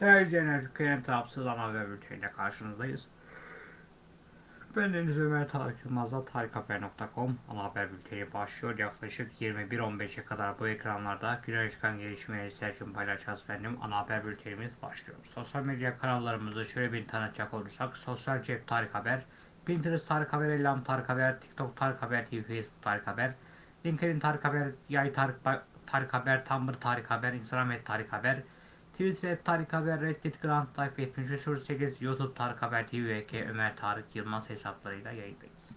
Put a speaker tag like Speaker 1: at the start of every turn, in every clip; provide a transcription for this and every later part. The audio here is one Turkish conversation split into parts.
Speaker 1: Değerli izleyenler, Türkiye'nin tarafsız ana haber bülteniyle karşınızdayız. Ben Deniz Ömer Tarık Yılmaz'da tarikhaber.com ana haber bülteni başlıyor. Yaklaşık 21.15'e kadar bu ekranlarda güne çıkan gelişmeleri sizler için paylaşacağız efendim. Ana haber bültenimiz başlıyor. Sosyal medya kanallarımızı şöyle bir tanıtacak olursak. Sosyal Cep Tarık Haber, Pinterest Tarık Haber, Elham Tarık Haber, TikTok Tarık Haber TV, Facebook Tarık Haber, LinkedIn Tarık Haber, Yay Tarık, Tarık Haber, Tumblr Tarık Haber, Instagram et Tarık Haber, Twitter Tarık Haber, Reddit Grand Type 7308, YouTube Tarık Haber TV ve K Ömer Tarık Yılmaz hesaplarıyla yayındayız.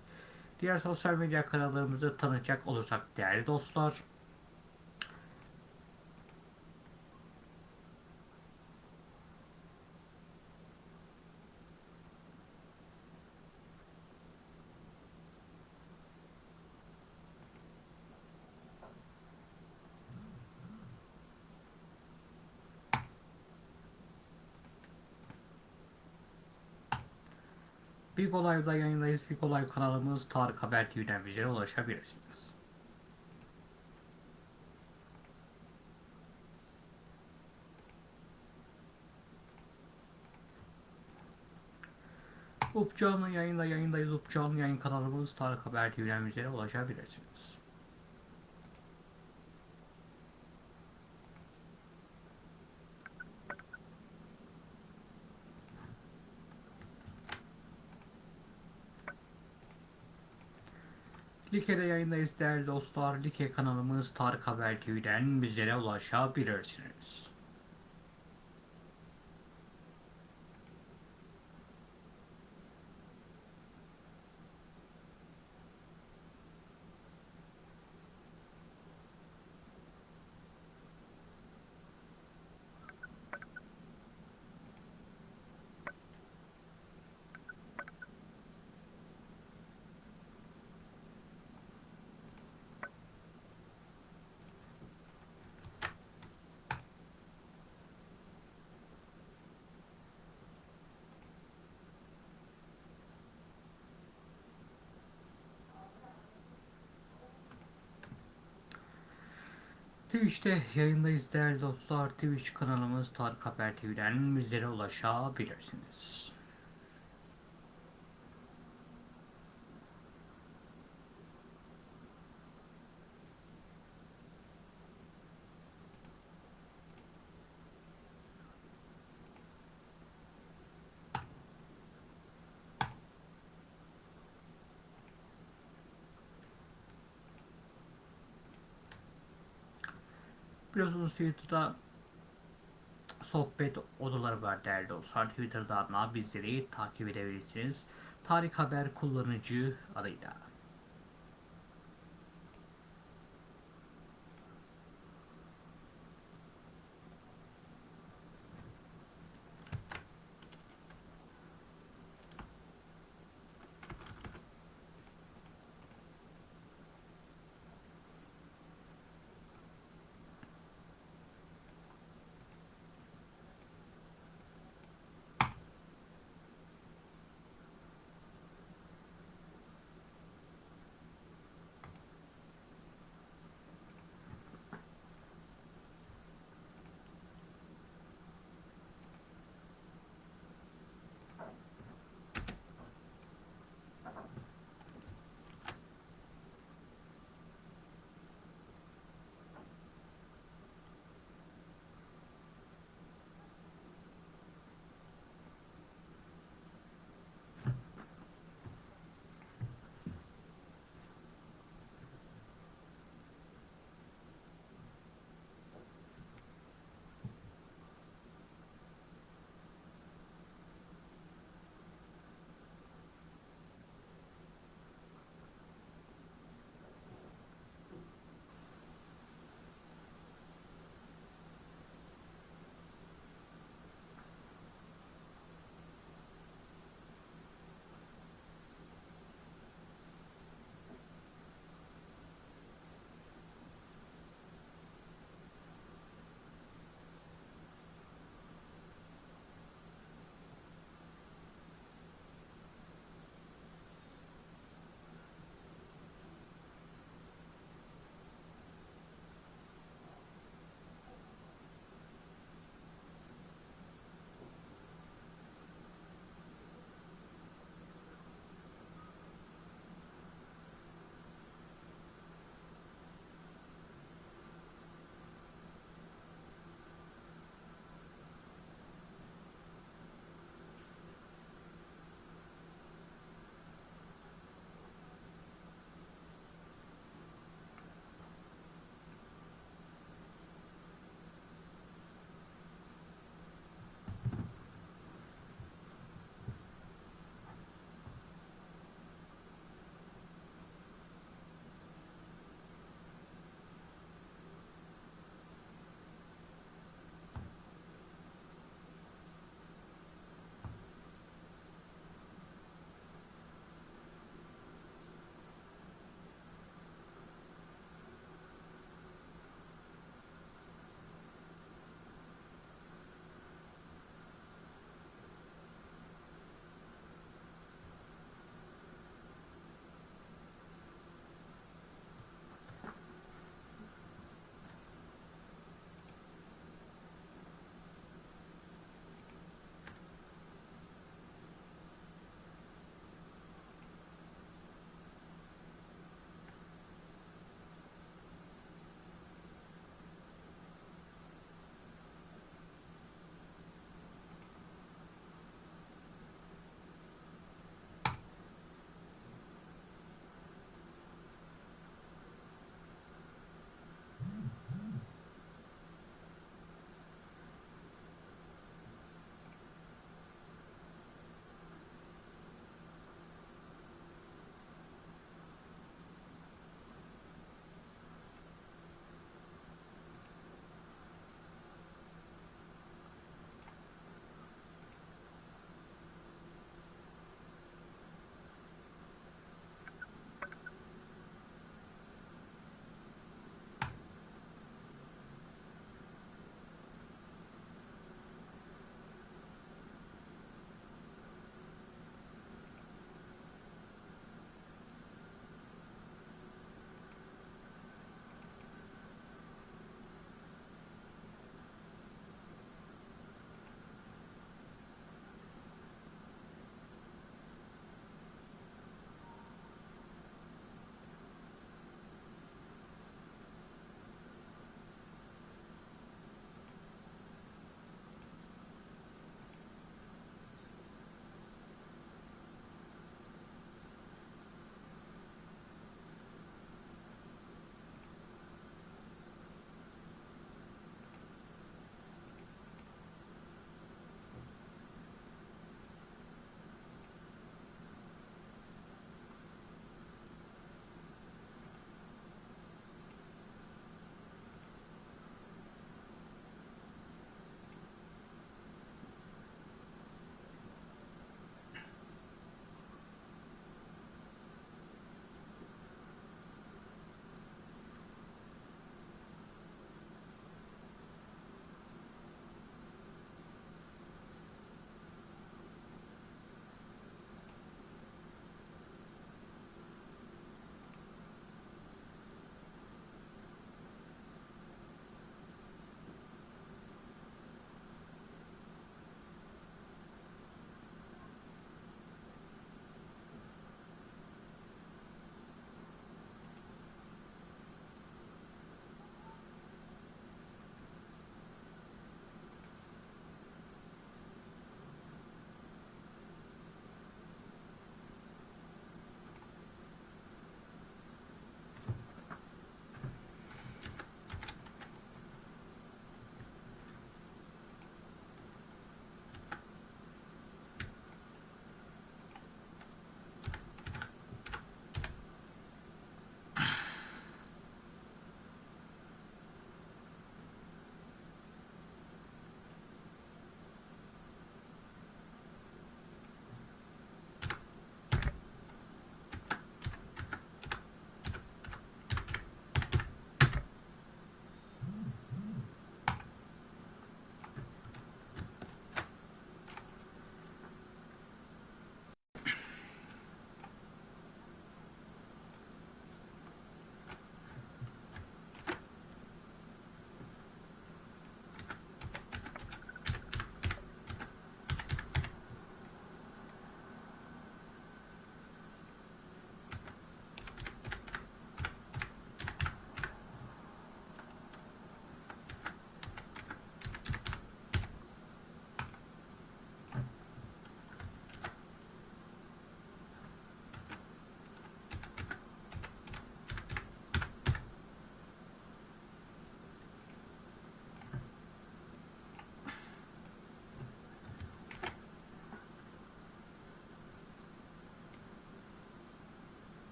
Speaker 1: Diğer sosyal medya kanallarımızı tanıtacak olursak değerli dostlar. Big Olay'da yayındayız. Big Olay kanalımız Tarık Haber TV'den bizlere ulaşabilirsiniz. Up canlı yayında yayındayız. Up canlı yayın kanalımız Tarık Haber TV'den bizlere ulaşabilirsiniz. Like'de yayındayız değerli dostlar. Like kanalımız Tarık Haber TV'den bizlere ulaşabilirsiniz. Twitch'te yayındayız değerli dostlar. Twitch kanalımız Tarık Haber TV'den bizlere ulaşabilirsiniz. Biliyorsunuz Twitter'da sohbet odaları var değerli dostlar. Twitter'dan bizleri takip edebilirsiniz. Tarık Haber kullanıcı adıyla.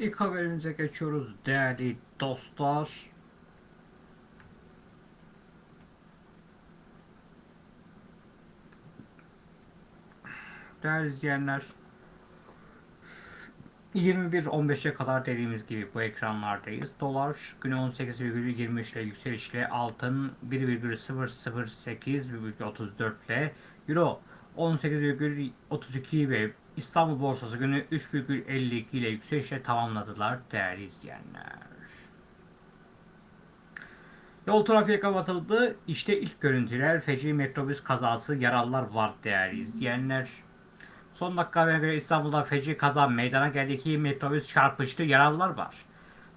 Speaker 1: İlk haberimize geçiyoruz değerli dostlar. Değerli izleyenler 21.15'e kadar dediğimiz gibi bu ekranlardayız. Dolar günü 18,23 ile yükselişle altın 1,008,34 ile Euro 18,32 ve İstanbul borsası günü 3,52 ile yükselişle tamamladılar değerli izleyenler. Yol trafiğe kapatıldı. İşte ilk görüntüler feci metrobüs kazası yaralılar var değerli izleyenler. Son dakika haberine göre İstanbul'da feci kaza meydana geldi. İki metrobüs çarpıştı. Yaralılar var.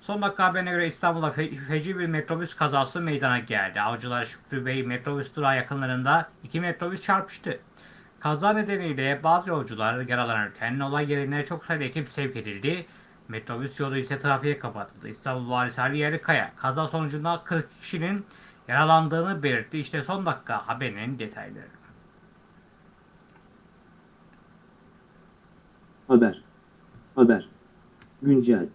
Speaker 1: Son dakika haberine göre İstanbul'da fe- feci bir metrobüs kazası meydana geldi. Avcılar Şükrü Bey metrobüs durağı yakınlarında iki metrobüs çarpıştı. Kaza nedeniyle bazı yolcular yaralanırken olay yerine çok sayıda ekip sevk edildi. Metrobüs yolu ise trafiğe kapatıldı. İstanbul Valisi Ali Yerlikaya kaza sonucunda 40 kişinin yaralandığını belirtti. İşte son dakika haberinin detayları.
Speaker 2: Haber. Haber. Güncel.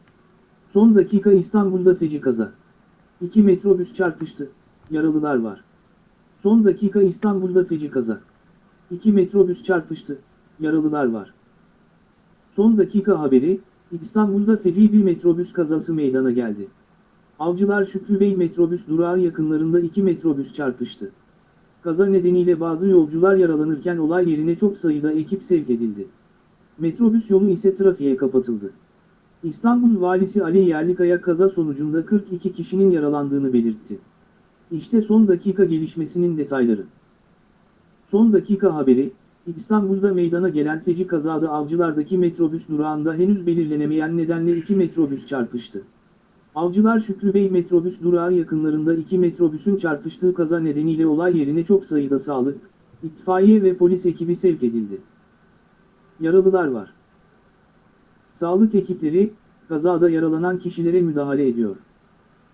Speaker 2: Son dakika İstanbul'da feci kaza. İki metrobüs çarpıştı. Yaralılar var. Son dakika İstanbul'da feci kaza. İki metrobüs çarpıştı. Yaralılar var. Son dakika haberi, İstanbul'da feci bir metrobüs kazası meydana geldi. Avcılar Şükrü Bey metrobüs durağı yakınlarında iki metrobüs çarpıştı. Kaza nedeniyle bazı yolcular yaralanırken olay yerine çok sayıda ekip sevk edildi. Metrobüs yolu ise trafiğe kapatıldı. İstanbul Valisi Ali Yerlikaya kaza sonucunda 42 kişinin yaralandığını belirtti. İşte son dakika gelişmesinin detayları. Son dakika haberi, İstanbul'da meydana gelen feci kazada Avcılar'daki metrobüs durağında henüz belirlenemeyen nedenle iki metrobüs çarpıştı. Avcılar Şükrü Bey metrobüs durağı yakınlarında iki metrobüsün çarpıştığı kaza nedeniyle olay yerine çok sayıda sağlık, itfaiye ve polis ekibi sevk edildi. Yaralılar var. Sağlık ekipleri, kazada yaralanan kişilere müdahale ediyor.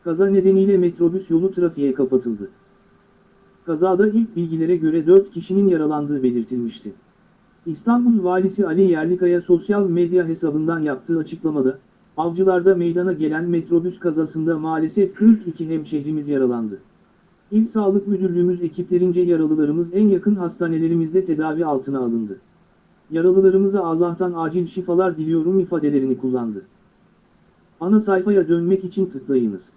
Speaker 2: Kaza nedeniyle metrobüs yolu trafiğe kapatıldı. Kazada ilk bilgilere göre 4 kişinin yaralandığı belirtilmişti. İstanbul Valisi Ali Yerlikaya sosyal medya hesabından yaptığı açıklamada, Avcılar'da meydana gelen metrobüs kazasında maalesef 42 hemşehrimiz yaralandı. İl Sağlık Müdürlüğümüz ekiplerince yaralılarımız en yakın hastanelerimizde tedavi altına alındı. Yaralılarımıza Allah'tan acil şifalar diliyorum ifadelerini kullandı. Ana sayfaya dönmek için tıklayınız.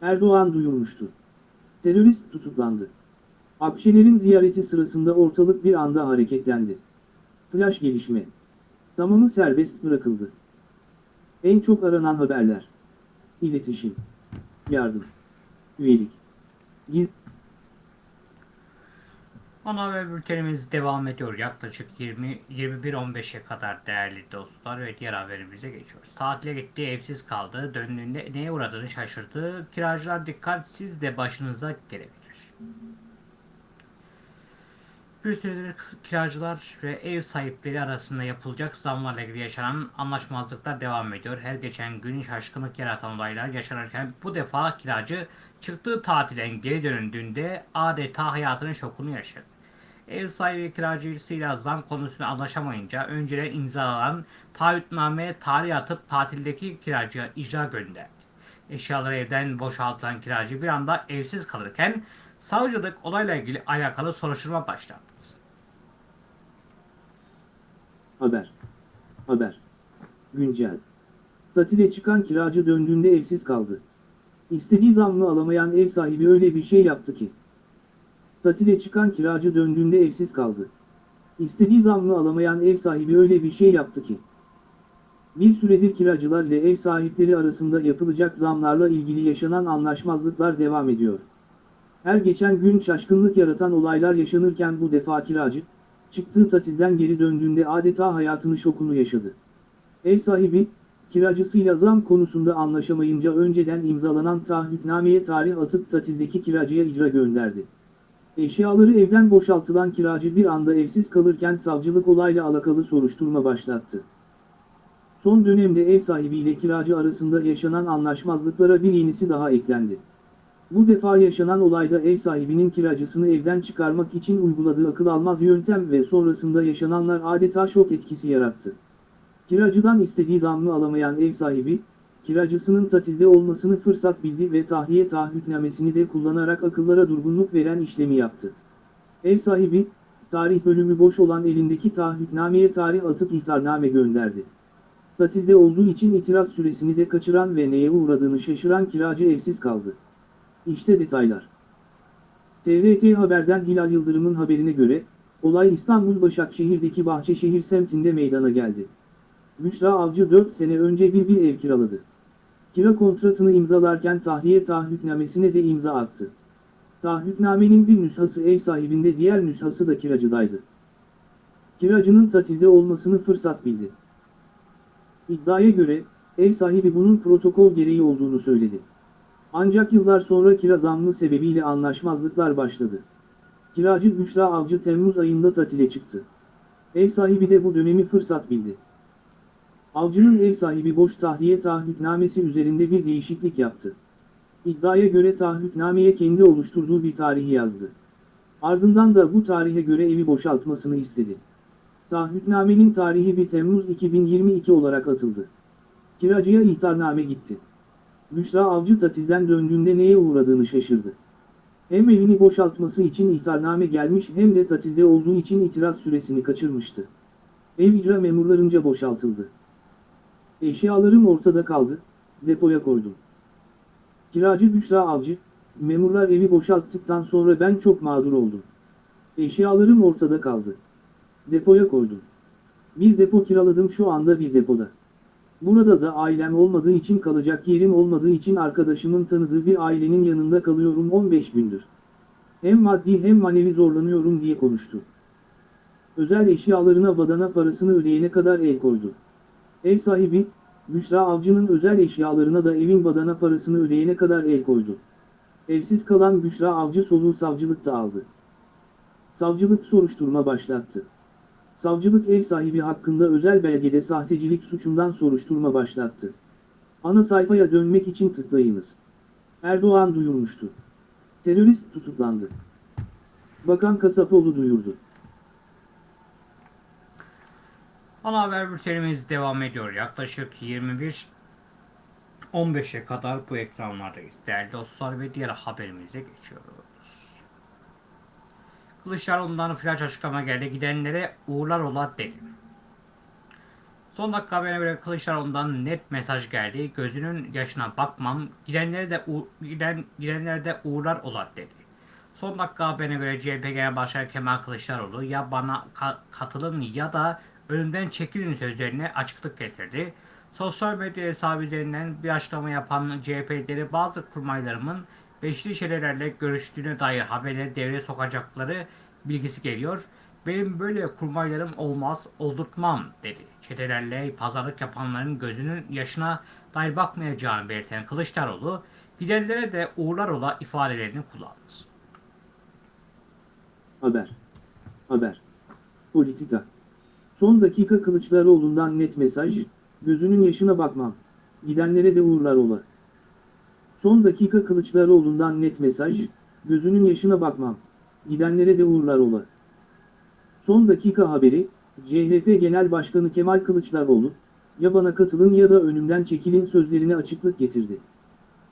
Speaker 2: Erdoğan duyurmuştu. Terörist tutuklandı. Akşener'in ziyareti sırasında ortalık bir anda hareketlendi. Flash gelişme. Tamamı serbest bırakıldı. En çok aranan haberler. İletişim. Yardım. Üyelik. Giz
Speaker 1: Ana haber bültenimiz devam ediyor. Yaklaşık 20 21.15'e kadar değerli dostlar ve diğer haberimize geçiyoruz. Tatile gitti, evsiz kaldı. Döndüğünde neye uğradığını şaşırdı. Kiracılar dikkatsiz de başınıza gelebilir. Bir süredir kiracılar ve ev sahipleri arasında yapılacak zamlarla ilgili yaşanan anlaşmazlıklar devam ediyor. Her geçen gün şaşkınlık yaratan olaylar yaşanırken bu defa kiracı çıktığı tatilden geri döndüğünde adeta hayatının şokunu yaşadı. Ev sahibi kiracısıyla zam konusunda anlaşamayınca önceden imzalanan taahhütnameye tarih atıp tatildeki kiracıya icra gönderdi. Eşyaları evden boşaltılan kiracı bir anda evsiz kalırken savcılık olayla ilgili alakalı soruşturma başlattı.
Speaker 2: Haber. Haber. Güncel. Tatile çıkan kiracı döndüğünde evsiz kaldı. İstediği zammı alamayan ev sahibi öyle bir şey yaptı ki. Tatile çıkan kiracı döndüğünde evsiz kaldı. İstediği zammı alamayan ev sahibi öyle bir şey yaptı ki. Bir süredir kiracılar ile ev sahipleri arasında yapılacak zamlarla ilgili yaşanan anlaşmazlıklar devam ediyor. Her geçen gün şaşkınlık yaratan olaylar yaşanırken bu defa kiracı, çıktığı tatilden geri döndüğünde adeta hayatını şokunu yaşadı. Ev sahibi, kiracısıyla zam konusunda anlaşamayınca önceden imzalanan taahhütnameye tarih atıp tatildeki kiracıya icra gönderdi. Eşyaları evden boşaltılan kiracı bir anda evsiz kalırken savcılık olayla alakalı soruşturma başlattı. Son dönemde ev sahibiyle kiracı arasında yaşanan anlaşmazlıklara bir yenisi daha eklendi. Bu defa yaşanan olayda ev sahibinin kiracısını evden çıkarmak için uyguladığı akıl almaz yöntem ve sonrasında yaşananlar adeta şok etkisi yarattı. Kiracıdan istediği zammı alamayan ev sahibi, kiracısının tatilde olmasını fırsat bildi ve tahliye taahhütnamesini de kullanarak akıllara durgunluk veren işlemi yaptı. Ev sahibi, tarih bölümü boş olan elindeki taahhütnameye tarih atıp ihtarname gönderdi. Tatilde olduğu için itiraz süresini de kaçıran ve neye uğradığını şaşıran kiracı evsiz kaldı. İşte detaylar. TRT Haber'den Hilal Yıldırım'ın haberine göre, olay İstanbul Başakşehir'deki Bahçeşehir semtinde meydana geldi. Büşra Avcı 4 sene önce bir bir ev kiraladı. Kira kontratını imzalarken tahliye taahhütnamesine de imza attı. Taahhütnamenin bir nüshası ev sahibinde diğer nüshası da kiracıdaydı. Kiracının tatilde olmasını fırsat bildi. İddiaya göre, ev sahibi bunun protokol gereği olduğunu söyledi. Ancak yıllar sonra kira zammı sebebiyle anlaşmazlıklar başladı. Kiracı Büşra Avcı Temmuz ayında tatile çıktı. Ev sahibi de bu dönemi fırsat bildi. Avcının ev sahibi boş tahliye taahhütnamesi üzerinde bir değişiklik yaptı. İddiaya göre taahhütnameye kendi oluşturduğu bir tarihi yazdı. Ardından da bu tarihe göre evi boşaltmasını istedi. Taahhütnamenin tarihi 1 Temmuz 2022 olarak atıldı. Kiracıya ihtarname gitti. Büşra Avcı tatilden döndüğünde neye uğradığını şaşırdı. Hem evini boşaltması için ihtarname gelmiş hem de tatilde olduğu için itiraz süresini kaçırmıştı. Ev icra memurlarınca boşaltıldı. Eşyalarım ortada kaldı, depoya koydum. Kiracı Büşra Avcı, memurlar evi boşalttıktan sonra ben çok mağdur oldum. Eşyalarım ortada kaldı. Depoya koydum. Bir depo kiraladım şu anda bir depoda. Burada da ailem olmadığı için kalacak yerim olmadığı için arkadaşımın tanıdığı bir ailenin yanında kalıyorum 15 gündür. Hem maddi hem manevi zorlanıyorum diye konuştu. Özel eşyalarına badana parasını ödeyene kadar el koydu. Ev sahibi, Büşra Avcı'nın özel eşyalarına da evin badana parasını ödeyene kadar el koydu. Evsiz kalan Büşra Avcı soluğu savcılıkta aldı. Savcılık soruşturma başlattı. Savcılık ev sahibi hakkında özel belgede sahtecilik suçundan soruşturma başlattı. Ana sayfaya dönmek için tıklayınız. Erdoğan duyurmuştu. Terörist tutuklandı. Bakan Kasapoğlu duyurdu.
Speaker 1: Ana haber bültenimiz devam ediyor. Yaklaşık 21 15'e kadar bu ekranlardayız. Değerli dostlar ve diğer haberimize geçiyoruz. Kılıçdaroğlu'ndan flash açıklama geldi. Gidenlere uğurlar ola dedi. Son dakika haberine göre Kılıçdaroğlu'ndan net mesaj geldi. Gözünün yaşına bakmam. Gidenlere de giden gidenlere de uğurlar ola dedi. Son dakika haberine göre CHP Genel Başkanı Kemal Kılıçdaroğlu ya bana ka- katılın ya da önümden çekilin sözlerine açıklık getirdi. Sosyal medya hesabı üzerinden bir açıklama yapan CHP'leri bazı kurmaylarımın beşli çetelerle görüştüğüne dair haberleri devreye sokacakları bilgisi geliyor. Benim böyle kurmaylarım olmaz, oldurtmam dedi. Çetelerle pazarlık yapanların gözünün yaşına dair bakmayacağını belirten Kılıçdaroğlu, gidenlere de uğurlar ola ifadelerini kullandı.
Speaker 2: Haber. Haber. Politika. Son dakika Kılıçdaroğlu'ndan net mesaj, gözünün yaşına bakmam. Gidenlere de uğurlar ola. Son dakika Kılıçdaroğlu'ndan net mesaj, gözünün yaşına bakmam. Gidenlere de uğurlar ola. Son dakika haberi, CHP Genel Başkanı Kemal Kılıçdaroğlu, ya bana katılın ya da önümden çekilin sözlerine açıklık getirdi.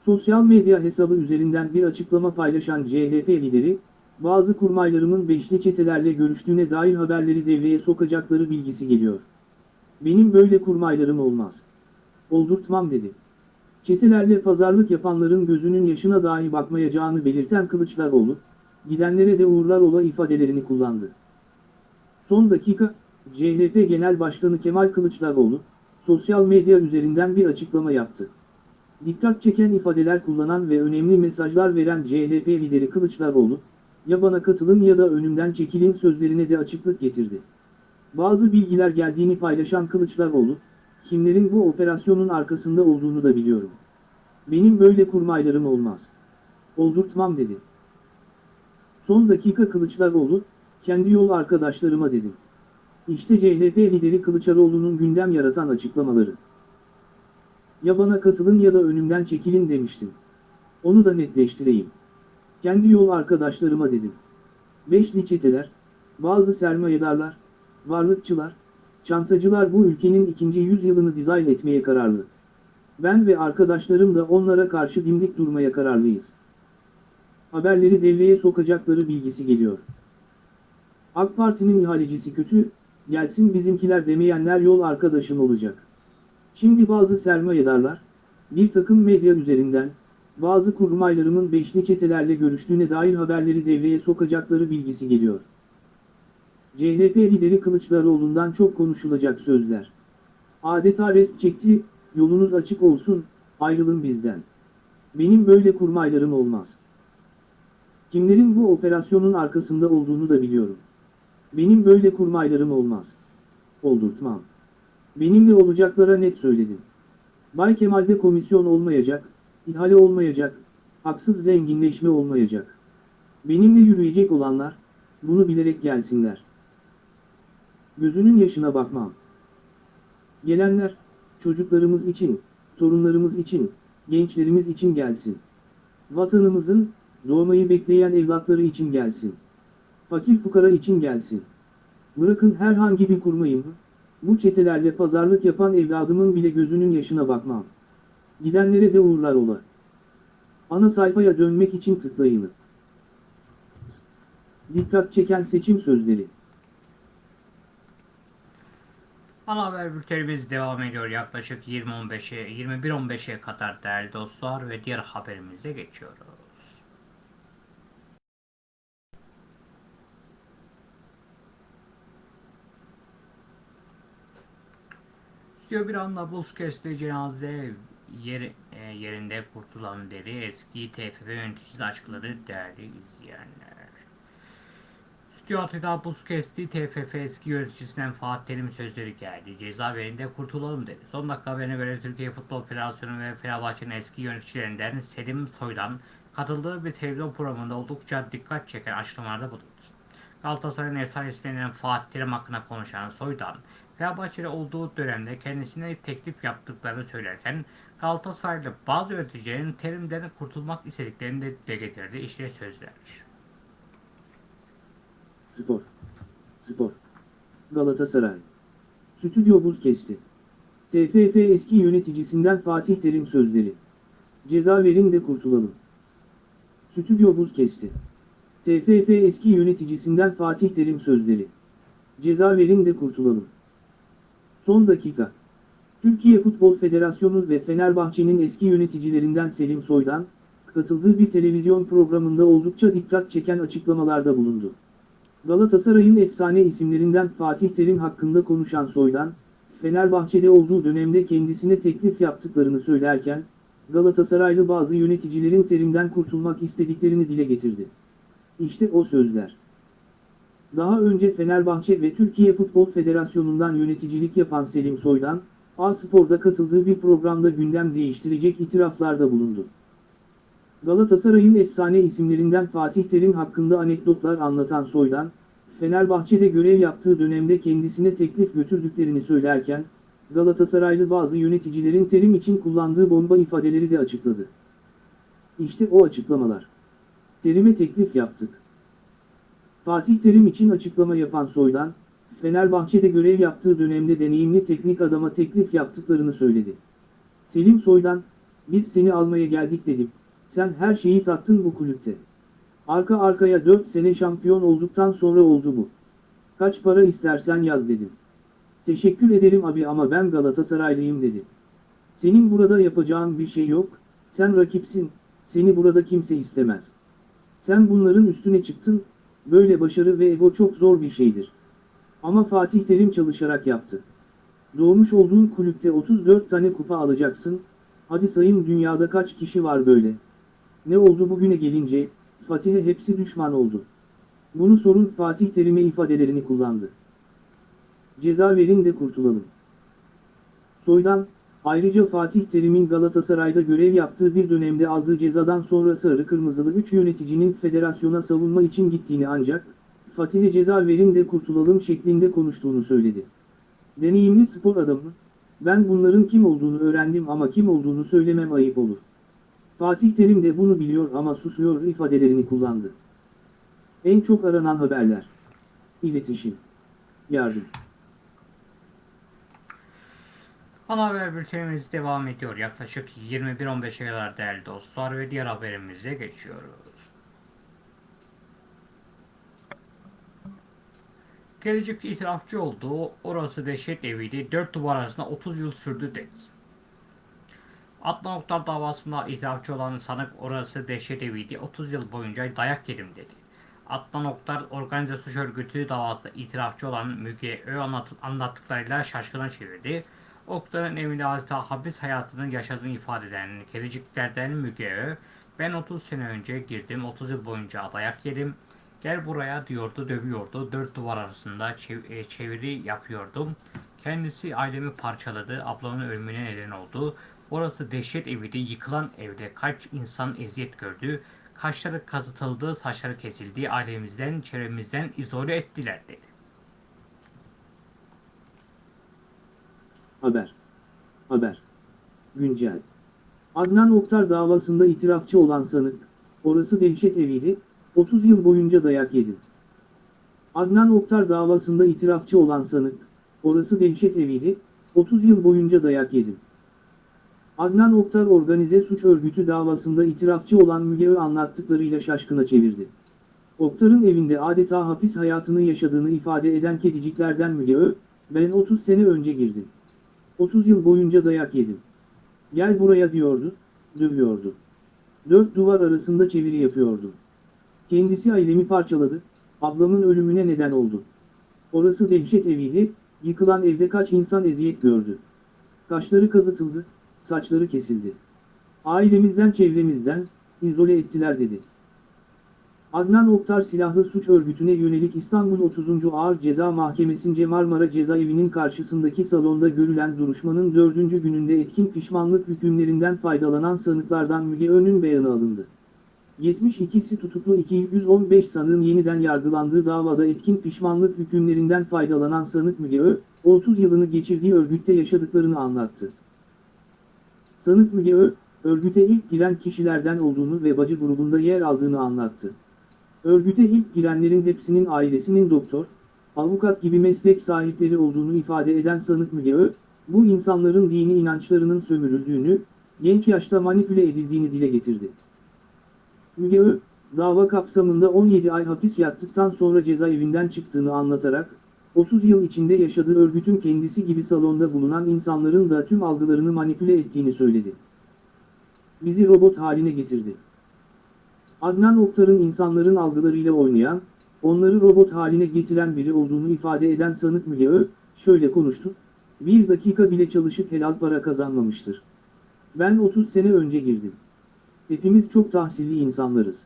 Speaker 2: Sosyal medya hesabı üzerinden bir açıklama paylaşan CHP lideri, bazı kurmaylarımın beşli çetelerle görüştüğüne dair haberleri devreye sokacakları bilgisi geliyor. Benim böyle kurmaylarım olmaz. Oldurtmam dedi. Çetelerle pazarlık yapanların gözünün yaşına dahi bakmayacağını belirten Kılıçdaroğlu, gidenlere de uğurlar ola ifadelerini kullandı. Son dakika, CHP Genel Başkanı Kemal Kılıçdaroğlu, sosyal medya üzerinden bir açıklama yaptı. Dikkat çeken ifadeler kullanan ve önemli mesajlar veren CHP lideri Kılıçdaroğlu, ya bana katılın ya da önümden çekilin sözlerine de açıklık getirdi. Bazı bilgiler geldiğini paylaşan Kılıçdaroğlu, kimlerin bu operasyonun arkasında olduğunu da biliyorum. Benim böyle kurmaylarım olmaz. Oldurtmam dedi. Son dakika Kılıçdaroğlu, kendi yol arkadaşlarıma dedim. İşte CHP lideri Kılıçdaroğlu'nun gündem yaratan açıklamaları. Ya bana katılın ya da önümden çekilin demiştim. Onu da netleştireyim. Kendi yol arkadaşlarıma dedim. Beşli çeteler, bazı sermayedarlar, varlıkçılar, Çantacılar bu ülkenin ikinci yüzyılını dizayn etmeye kararlı. Ben ve arkadaşlarım da onlara karşı dimdik durmaya kararlıyız. Haberleri devreye sokacakları bilgisi geliyor. AK Parti'nin ihalecisi kötü, gelsin bizimkiler demeyenler yol arkadaşın olacak. Şimdi bazı sermayedarlar, bir takım medya üzerinden, bazı kurmaylarımın beşli çetelerle görüştüğüne dair haberleri devreye sokacakları bilgisi geliyor. CHP lideri Kılıçdaroğlu'ndan çok konuşulacak sözler. Adeta rest çekti, yolunuz açık olsun, ayrılın bizden. Benim böyle kurmaylarım olmaz. Kimlerin bu operasyonun arkasında olduğunu da biliyorum. Benim böyle kurmaylarım olmaz. Oldurtmam. Benimle olacaklara net söyledim. Bay Kemal'de komisyon olmayacak, ihale olmayacak, haksız zenginleşme olmayacak. Benimle yürüyecek olanlar, bunu bilerek gelsinler. Gözünün yaşına bakmam. Gelenler, çocuklarımız için, torunlarımız için, gençlerimiz için gelsin. Vatanımızın, doğmayı bekleyen evlatları için gelsin. Fakir fukara için gelsin. Bırakın herhangi bir kurmayım, bu çetelerle pazarlık yapan evladımın bile gözünün yaşına bakmam. Gidenlere de uğurlar ola. Ana sayfaya dönmek için tıklayınız. Dikkat çeken seçim sözleri.
Speaker 1: Ana haber bültenimiz devam ediyor yaklaşık 20.15'e 21.15'e kadar değerli dostlar ve diğer haberimize geçiyoruz. Stüdyo bir anda buz kesti cenaze yer, e, yerinde kurtulan deri eski TFF yöneticisi açıkladı değerli izleyenler. Stüdyo Atı'da buz kesti TFF eski yöneticisinden Fatih Terim sözleri geldi. Cezaevinde kurtulalım dedi. Son dakika haberine göre Türkiye Futbol Federasyonu ve Fenerbahçe'nin eski yöneticilerinden Selim Soy'dan katıldığı bir televizyon programında oldukça dikkat çeken açıklamalarda bulundu. Galatasaray'ın efsanesinden Fatih Terim hakkında konuşan Soy'dan, Fenerbahçe'de olduğu dönemde kendisine teklif yaptıklarını söylerken Galatasaraylı bazı yöneticilerin Terim'den kurtulmak istediklerini de getirdi. İşte sözler.
Speaker 2: Spor. Spor. Galatasaray. Stüdyo buz kesti. TFF eski yöneticisinden Fatih Terim sözleri. Ceza verin de kurtulalım. Stüdyo buz kesti. TFF eski yöneticisinden Fatih Terim sözleri. Ceza verin de kurtulalım. Son dakika. Türkiye Futbol Federasyonu ve Fenerbahçe'nin eski yöneticilerinden Selim Soy'dan, katıldığı bir televizyon programında oldukça dikkat çeken açıklamalarda bulundu. Galatasaray'ın efsane isimlerinden Fatih Terim hakkında konuşan Soy'dan, Fenerbahçe'de olduğu dönemde kendisine teklif yaptıklarını söylerken, Galatasaraylı bazı yöneticilerin Terim'den kurtulmak istediklerini dile getirdi. İşte o sözler. Daha önce Fenerbahçe ve Türkiye Futbol Federasyonu'ndan yöneticilik yapan Selim Soy'dan, A-Spor'da katıldığı bir programda gündem değiştirecek itiraflarda bulundu. Galatasaray'ın efsane isimlerinden Fatih Terim hakkında anekdotlar anlatan Soy'dan, Fenerbahçe'de görev yaptığı dönemde kendisine teklif götürdüklerini söylerken, Galatasaraylı bazı yöneticilerin Terim için kullandığı bomba ifadeleri de açıkladı. İşte o açıklamalar. Terim'e teklif yaptık. Fatih Terim için açıklama yapan Soy'dan, Fenerbahçe'de görev yaptığı dönemde deneyimli teknik adama teklif yaptıklarını söyledi. Selim Soy'dan, biz seni almaya geldik dedim, sen her şeyi tattın bu kulüpte. Arka arkaya 4 sene şampiyon olduktan sonra oldu bu. Kaç para istersen yaz dedim. Teşekkür ederim abi ama ben Galatasaraylıyım dedi. Senin burada yapacağın bir şey yok, sen rakipsin, seni burada kimse istemez. Sen bunların üstüne çıktın, böyle başarı ve ego çok zor bir şeydir. Ama Fatih Terim çalışarak yaptı. Doğmuş olduğun kulüpte 34 tane kupa alacaksın, hadi sayın dünyada kaç kişi var böyle. Ne oldu bugüne gelince, Fatih'e hepsi düşman oldu. Bunu sorun Fatih Terim'e ifadelerini kullandı. Ceza verin de kurtulalım. Soydan, ayrıca Fatih Terim'in Galatasaray'da görev yaptığı bir dönemde aldığı cezadan sonra sarı kırmızılı 3 yöneticinin federasyona savunma için gittiğini ancak, Fatih'e ceza verin de kurtulalım şeklinde konuştuğunu söyledi. Deneyimli spor adamı, ben bunların kim olduğunu öğrendim ama kim olduğunu söylemem ayıp olur. Fatih Terim de bunu biliyor ama susuyor ifadelerini kullandı. En çok aranan haberler. İletişim. Yardım.
Speaker 1: Ana haber bültenimiz devam ediyor. Yaklaşık 21.15'e kadar değerli dostlar ve diğer haberimize geçiyoruz. Gelecekte itirafçı olduğu orası dehşet eviydi. Dört duvar arasında 30 yıl sürdü dedi. Adnan Oktar davasında itirafçı olan sanık orası dehşet eviydi. 30 yıl boyunca dayak yedim dedi. Adnan Oktar organize suç örgütü davasında itirafçı olan Müge Ö anlat- anlattıklarıyla şaşkına çevirdi. Oktar'ın evinde adeta hapis hayatını yaşadığını ifade eden Kereciklerden Müge Ö, ben 30 sene önce girdim, 30 yıl boyunca dayak yedim. Gel buraya diyordu, dövüyordu. Dört duvar arasında e, çeviri yapıyordum. Kendisi ailemi parçaladı, ablamın ölümüne neden oldu. Orası dehşet eviydi, yıkılan evde kaç insan eziyet gördü. Kaşları kazıtıldı, saçları kesildi, ailemizden, çevremizden izole ettiler dedi.
Speaker 2: Haber. Haber. Güncel. Adnan Oktar davasında itirafçı olan sanık, orası dehşet eviydi, 30 yıl boyunca dayak yedi. Adnan Oktar davasında itirafçı olan sanık, orası dehşet eviydi, 30 yıl boyunca dayak yedi. Adnan Oktar organize suç örgütü davasında itirafçı olan Müge Ö anlattıklarıyla şaşkına çevirdi. Oktar'ın evinde adeta hapis hayatını yaşadığını ifade eden kediciklerden Müge Ö, ben 30 sene önce girdim. 30 yıl boyunca dayak yedim. Gel buraya diyordu, dövüyordu. Dört duvar arasında çeviri yapıyordu. Kendisi ailemi parçaladı, ablamın ölümüne neden oldu. Orası dehşet eviydi, yıkılan evde kaç insan eziyet gördü. Kaşları kazıtıldı, saçları kesildi. Ailemizden çevremizden, izole ettiler dedi. Adnan Oktar silahlı suç örgütüne yönelik İstanbul 30. Ağır Ceza Mahkemesi'nce Marmara Cezaevi'nin karşısındaki salonda görülen duruşmanın dördüncü gününde etkin pişmanlık hükümlerinden faydalanan sanıklardan Müge Ön'ün beyanı alındı. 72'si tutuklu 215 sanığın yeniden yargılandığı davada etkin pişmanlık hükümlerinden faydalanan sanık Müge Ö, 30 yılını geçirdiği örgütte yaşadıklarını anlattı. Sanık Ö, örgüte ilk giren kişilerden olduğunu ve bacı grubunda yer aldığını anlattı. Örgüte ilk girenlerin hepsinin ailesinin doktor, avukat gibi meslek sahipleri olduğunu ifade eden sanık Müge Ö, bu insanların dini inançlarının sömürüldüğünü, genç yaşta manipüle edildiğini dile getirdi. Müge Ö, dava kapsamında 17 ay hapis yattıktan sonra cezaevinden çıktığını anlatarak, 30 yıl içinde yaşadığı örgütün kendisi gibi salonda bulunan insanların da tüm algılarını manipüle ettiğini söyledi. Bizi robot haline getirdi. Adnan Oktar'ın insanların algılarıyla oynayan, onları robot haline getiren biri olduğunu ifade eden sanık Müge şöyle konuştu, bir dakika bile çalışıp helal para kazanmamıştır. Ben 30 sene önce girdim. Hepimiz çok tahsilli insanlarız.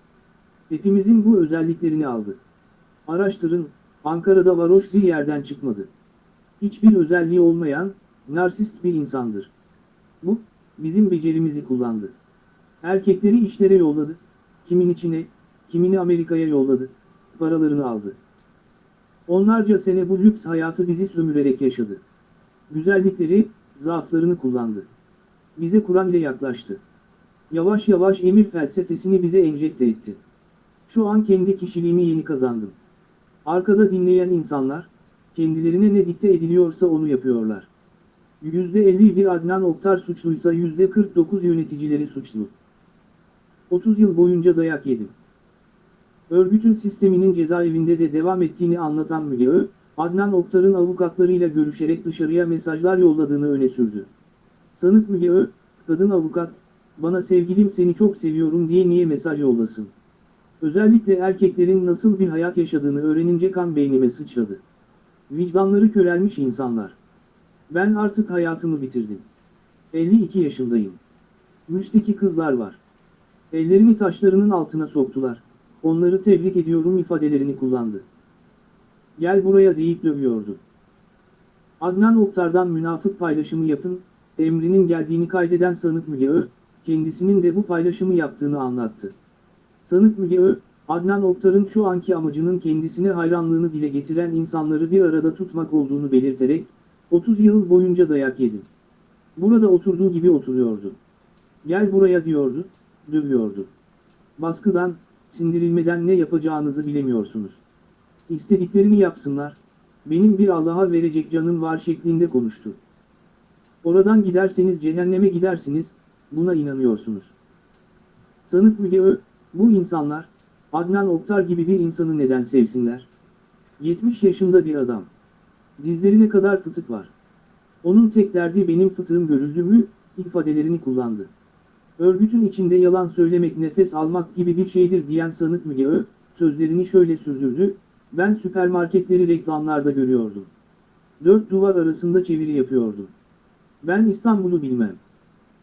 Speaker 2: Hepimizin bu özelliklerini aldı. Araştırın, Ankara'da varoş bir yerden çıkmadı. Hiçbir özelliği olmayan, narsist bir insandır. Bu, bizim becerimizi kullandı. Erkekleri işlere yolladı, kimin içine, kimini Amerika'ya yolladı, paralarını aldı. Onlarca sene bu lüks hayatı bizi sömürerek yaşadı. Güzellikleri, zaaflarını kullandı. Bize Kur'an ile yaklaştı. Yavaş yavaş emir felsefesini bize enjekte etti. Şu an kendi kişiliğimi yeni kazandım. Arkada dinleyen insanlar, kendilerine ne dikte ediliyorsa onu yapıyorlar. %51 Adnan Oktar suçluysa %49 yöneticileri suçlu. 30 yıl boyunca dayak yedim. Örgütün sisteminin cezaevinde de devam ettiğini anlatan Müge Ö, Adnan Oktar'ın avukatlarıyla görüşerek dışarıya mesajlar yolladığını öne sürdü. Sanık Müge Ö, kadın avukat, bana sevgilim seni çok seviyorum diye niye mesaj yollasın? Özellikle erkeklerin nasıl bir hayat yaşadığını öğrenince kan beynime sıçradı. Vicdanları körelmiş insanlar. Ben artık hayatımı bitirdim. 52 yaşındayım. Müşteki kızlar var. Ellerini taşlarının altına soktular. Onları tebrik ediyorum ifadelerini kullandı. Gel buraya deyip dövüyordu. Adnan Oktar'dan münafık paylaşımı yapın, emrinin geldiğini kaydeden sanık Müge Ö, kendisinin de bu paylaşımı yaptığını anlattı. Sanık Müge Ö, Adnan Oktar'ın şu anki amacının kendisine hayranlığını dile getiren insanları bir arada tutmak olduğunu belirterek, 30 yıl boyunca dayak yedim. Burada oturduğu gibi oturuyordu. Gel buraya diyordu, dövüyordu. Baskıdan, sindirilmeden ne yapacağınızı bilemiyorsunuz. İstediklerini yapsınlar, benim bir Allah'a verecek canım var şeklinde konuştu. Oradan giderseniz cehenneme gidersiniz, buna inanıyorsunuz. Sanık Müge Ö, bu insanlar, Adnan Oktar gibi bir insanı neden sevsinler? 70 yaşında bir adam. Dizlerine kadar fıtık var. Onun tek derdi benim fıtığım görüldü mü, ifadelerini kullandı. Örgütün içinde yalan söylemek nefes almak gibi bir şeydir diyen sanık Müge Ö, sözlerini şöyle sürdürdü, ben süpermarketleri reklamlarda görüyordum. Dört duvar arasında çeviri yapıyordum. Ben İstanbul'u bilmem.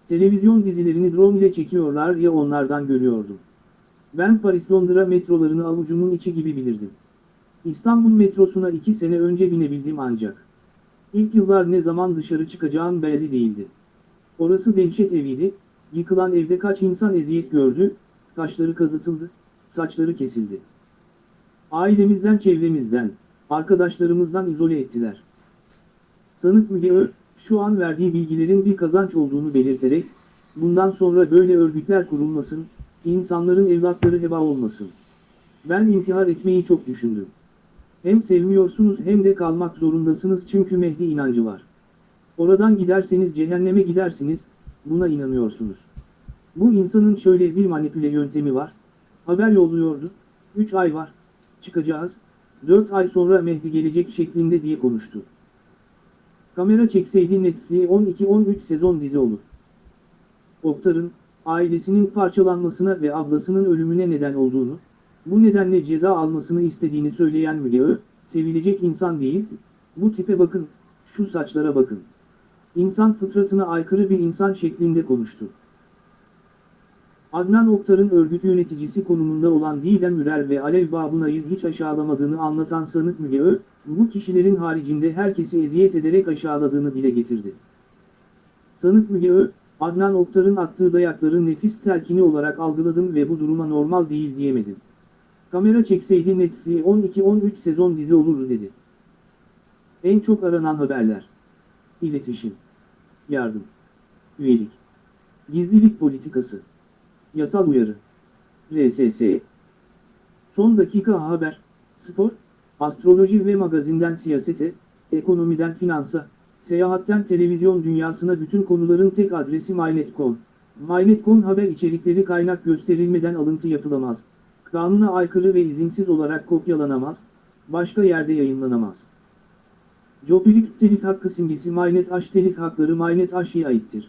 Speaker 2: Televizyon dizilerini drone ile çekiyorlar ya onlardan görüyordum. Ben Paris-Londra metrolarını avucumun içi gibi bilirdim. İstanbul metrosuna iki sene önce binebildim ancak. İlk yıllar ne zaman dışarı çıkacağım belli değildi. Orası dehşet eviydi, yıkılan evde kaç insan eziyet gördü, kaşları kazıtıldı, saçları kesildi. Ailemizden çevremizden, arkadaşlarımızdan izole ettiler. Sanık Müge Ö, şu an verdiği bilgilerin bir kazanç olduğunu belirterek, bundan sonra böyle örgütler kurulmasın, insanların evlatları heba olmasın. Ben intihar etmeyi çok düşündüm. Hem sevmiyorsunuz hem de kalmak zorundasınız çünkü Mehdi inancı var. Oradan giderseniz cehenneme gidersiniz, buna inanıyorsunuz. Bu insanın şöyle bir manipüle yöntemi var. Haber yolluyordu, 3 ay var, çıkacağız, 4 ay sonra Mehdi gelecek şeklinde diye konuştu. Kamera çekseydi Netflix'e 12-13 sezon dizi olur. Oktar'ın, ailesinin parçalanmasına ve ablasının ölümüne neden olduğunu, bu nedenle ceza almasını istediğini söyleyen Müge sevilecek insan değil, bu tipe bakın, şu saçlara bakın. İnsan fıtratına aykırı bir insan şeklinde konuştu. Adnan Oktar'ın örgüt yöneticisi konumunda olan Didem Ürel ve Alev Babunay'ı hiç aşağılamadığını anlatan sanık Müge Ö, bu kişilerin haricinde herkesi eziyet ederek aşağıladığını dile getirdi. Sanık Müge Ö, Adnan Oktar'ın attığı dayakları nefis telkini olarak algıladım ve bu duruma normal değil diyemedim. Kamera çekseydi Netflix'e 12-13 sezon dizi olur dedi. En çok aranan haberler. İletişim. Yardım. Üyelik. Gizlilik politikası. Yasal uyarı. RSS. Son dakika haber, spor, astroloji ve magazinden siyasete, ekonomiden finansa, seyahatten televizyon dünyasına bütün konuların tek adresi MyNet.com. MyNet.com haber içerikleri kaynak gösterilmeden alıntı yapılamaz. Kanuna aykırı ve izinsiz olarak kopyalanamaz, başka yerde yayınlanamaz. Jopilik telif hakkı simgesi MyNet telif hakları MyNet aittir.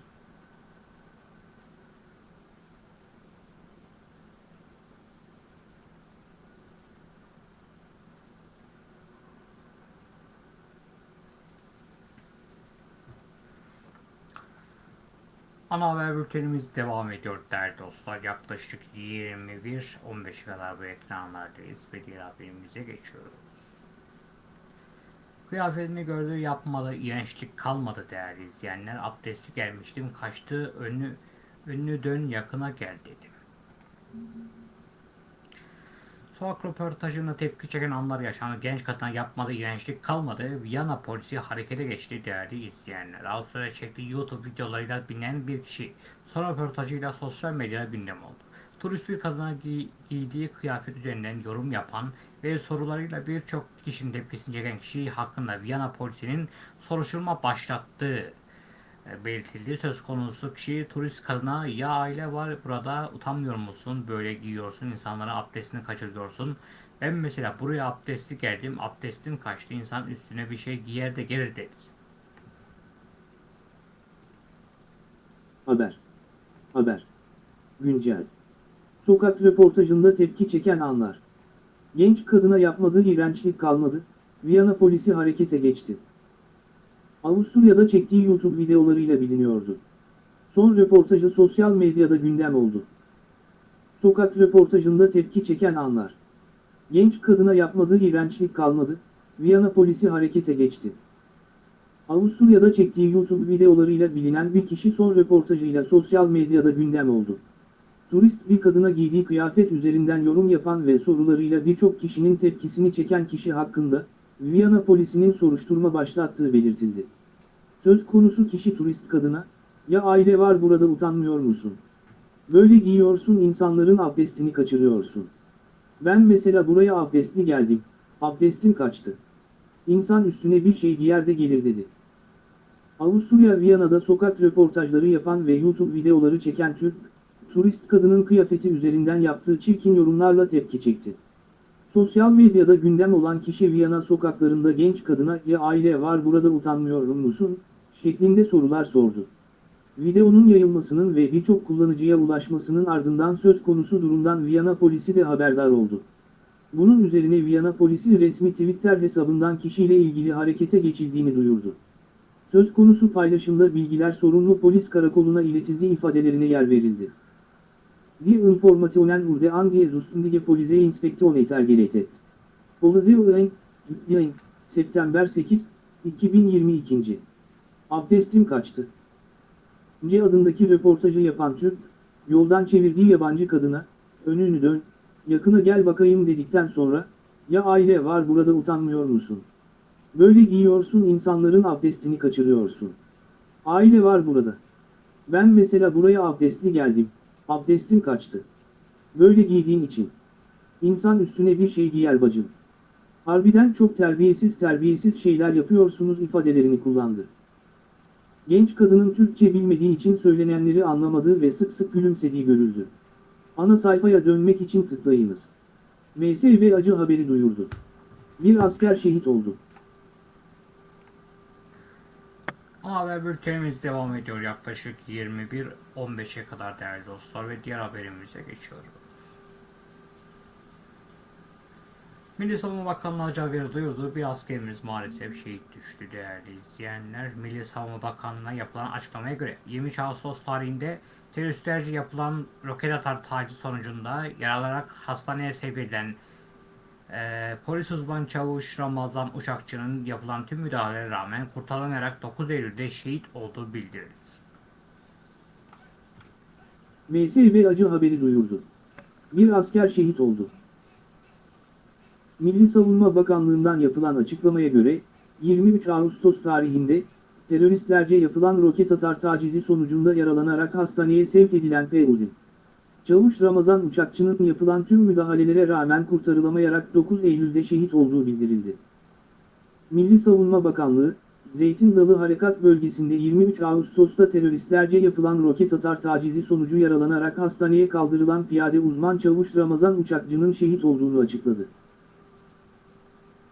Speaker 1: Ana haber bültenimiz devam ediyor değerli dostlar. Yaklaşık 21-15 kadar bu ekranlardayız ve diğer haberimize geçiyoruz. Kıyafetini gördüğü yapmadı, iğrençlik kalmadı değerli izleyenler. Abdesti gelmiştim, kaçtı, önünü, önünü dön yakına gel dedim. Sokak röportajında tepki çeken anlar yaşandı. Genç kadına yapmadı, iğrençlik kalmadı. Viyana polisi harekete geçti değerli izleyenler. Avustralya çektiği YouTube videolarıyla bilinen bir kişi son röportajıyla sosyal medyada gündem oldu. Turist bir kadına giy- giydiği kıyafet üzerinden yorum yapan ve sorularıyla birçok kişinin tepkisini çeken kişi hakkında Viyana polisinin soruşturma başlattığı belirtildi. Söz konusu kişi turist kadına ya aile var burada utanmıyor musun böyle giyiyorsun insanlara abdestini kaçırıyorsun. Ben mesela buraya abdestli geldim abdestim kaçtı insan üstüne bir şey giyer de gelir dedi.
Speaker 2: Haber. Haber. Güncel. Sokak röportajında tepki çeken anlar. Genç kadına yapmadığı iğrençlik kalmadı, Viyana polisi harekete geçti. Avusturya'da çektiği YouTube videolarıyla biliniyordu. Son röportajı sosyal medyada gündem oldu. Sokak röportajında tepki çeken anlar. Genç kadına yapmadığı iğrençlik kalmadı, Viyana polisi harekete geçti. Avusturya'da çektiği YouTube videolarıyla bilinen bir kişi son röportajıyla sosyal medyada gündem oldu. Turist bir kadına giydiği kıyafet üzerinden yorum yapan ve sorularıyla birçok kişinin tepkisini çeken kişi hakkında, Viyana polisinin soruşturma başlattığı belirtildi. Söz konusu kişi turist kadına, ya aile var burada utanmıyor musun? Böyle giyiyorsun insanların abdestini kaçırıyorsun. Ben mesela buraya abdestli geldim, abdestim kaçtı. İnsan üstüne bir şey giyer de gelir dedi. Avusturya Viyana'da sokak röportajları yapan ve YouTube videoları çeken Türk, turist kadının kıyafeti üzerinden yaptığı çirkin yorumlarla tepki çekti. Sosyal medyada gündem olan kişi Viyana sokaklarında genç kadına ya aile var burada utanmıyor musun? şeklinde sorular sordu. Videonun yayılmasının ve birçok kullanıcıya ulaşmasının ardından söz konusu durumdan Viyana polisi de haberdar oldu. Bunun üzerine Viyana polisi resmi Twitter hesabından kişiyle ilgili harekete geçildiğini duyurdu. Söz konusu paylaşımda bilgiler sorumlu polis karakoluna iletildiği ifadelerine yer verildi. Die Informationen wurde an die zuständige Polizeiinspektion ergeleitet. Polizei Dien, September 8, 2022. Abdestim kaçtı. C adındaki röportajı yapan Türk, yoldan çevirdiği yabancı kadına, önünü dön, yakına gel bakayım dedikten sonra, ya aile var burada utanmıyor musun? Böyle giyiyorsun insanların abdestini kaçırıyorsun. Aile var burada. Ben mesela buraya abdestli geldim, abdestim kaçtı. Böyle giydiğin için. İnsan üstüne bir şey giyer bacım. Harbiden çok terbiyesiz terbiyesiz şeyler yapıyorsunuz ifadelerini kullandı. Genç kadının Türkçe bilmediği için söylenenleri anlamadığı ve sık sık gülümsediği görüldü. Ana sayfaya dönmek için tıklayınız. MSV acı haberi duyurdu. Bir asker şehit oldu.
Speaker 1: Haber bültenimiz devam ediyor yaklaşık 21.15'e kadar değerli dostlar ve diğer haberimize geçiyoruz. Milli Savunma Bakanlığı acı haberi duyurdu. Bir askerimiz maalesef şehit düştü değerli izleyenler. Milli Savunma Bakanlığı'na yapılan açıklamaya göre 23 Ağustos tarihinde teröristlerce yapılan roket atar taciz sonucunda yaralarak hastaneye sevk edilen ee, polis uzman çavuş Ramazan Uçakçı'nın yapılan tüm müdahalelere rağmen kurtarılamayarak 9 Eylül'de şehit olduğu bildirildi.
Speaker 2: MSV acı haberi duyurdu. Bir asker şehit oldu. Milli Savunma Bakanlığı'ndan yapılan açıklamaya göre, 23 Ağustos tarihinde, teröristlerce yapılan roket atar tacizi sonucunda yaralanarak hastaneye sevk edilen P. Uzun. Çavuş Ramazan Uçakçı'nın yapılan tüm müdahalelere rağmen kurtarılamayarak 9 Eylül'de şehit olduğu bildirildi. Milli Savunma Bakanlığı, Zeytin Dalı Harekat Bölgesi'nde 23 Ağustos'ta teröristlerce yapılan roket atar tacizi sonucu yaralanarak hastaneye kaldırılan piyade uzman çavuş Ramazan Uçakçı'nın şehit olduğunu açıkladı.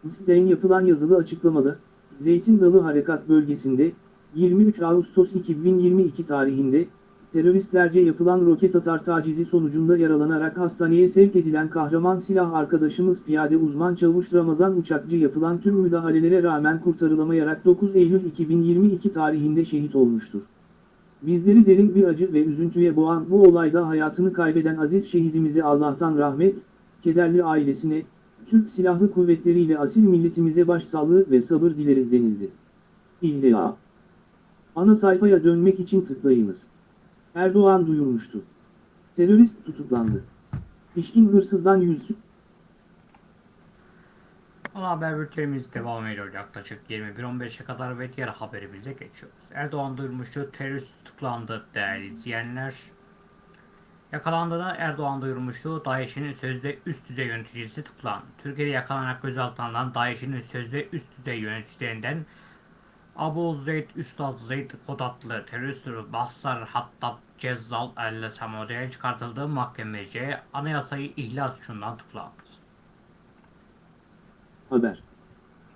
Speaker 2: MİS'den yapılan yazılı açıklamada, Zeytin Dalı Harekat Bölgesi'nde, 23 Ağustos 2022 tarihinde, teröristlerce yapılan roket atar tacizi sonucunda yaralanarak hastaneye sevk edilen kahraman silah arkadaşımız piyade uzman çavuş Ramazan Uçakçı yapılan tüm müdahalelere rağmen kurtarılamayarak 9 Eylül 2022 tarihinde şehit olmuştur. Bizleri derin bir acı ve üzüntüye boğan bu olayda hayatını kaybeden aziz şehidimize Allah'tan rahmet, kederli ailesine, Türk Silahlı Kuvvetleri ile asil milletimize başsağlığı ve sabır dileriz denildi. İlla. Ana sayfaya dönmek için tıklayınız. Erdoğan duyurmuştu. Terörist tutuklandı. Pişkin hırsızdan yüz
Speaker 1: Ana haber bültenimiz devam ediyor yaklaşık 21.15'e kadar ve diğer haberimize geçiyoruz. Erdoğan duyurmuştu terörist tutuklandı değerli izleyenler. Yakalandığında Erdoğan duyurmuştu DAEŞ'in sözde üst düzey yöneticisi tutuklandı. Türkiye'de yakalanarak gözaltına alınan DAEŞ'in sözde üst düzey yöneticilerinden Abu Zeyd Üstad Zeyd Kod adlı terörist Bahsar Hattab Cezzal El Samode'ye çıkartıldığı mahkemece anayasayı ihlal suçundan tutuklandı.
Speaker 2: Haber.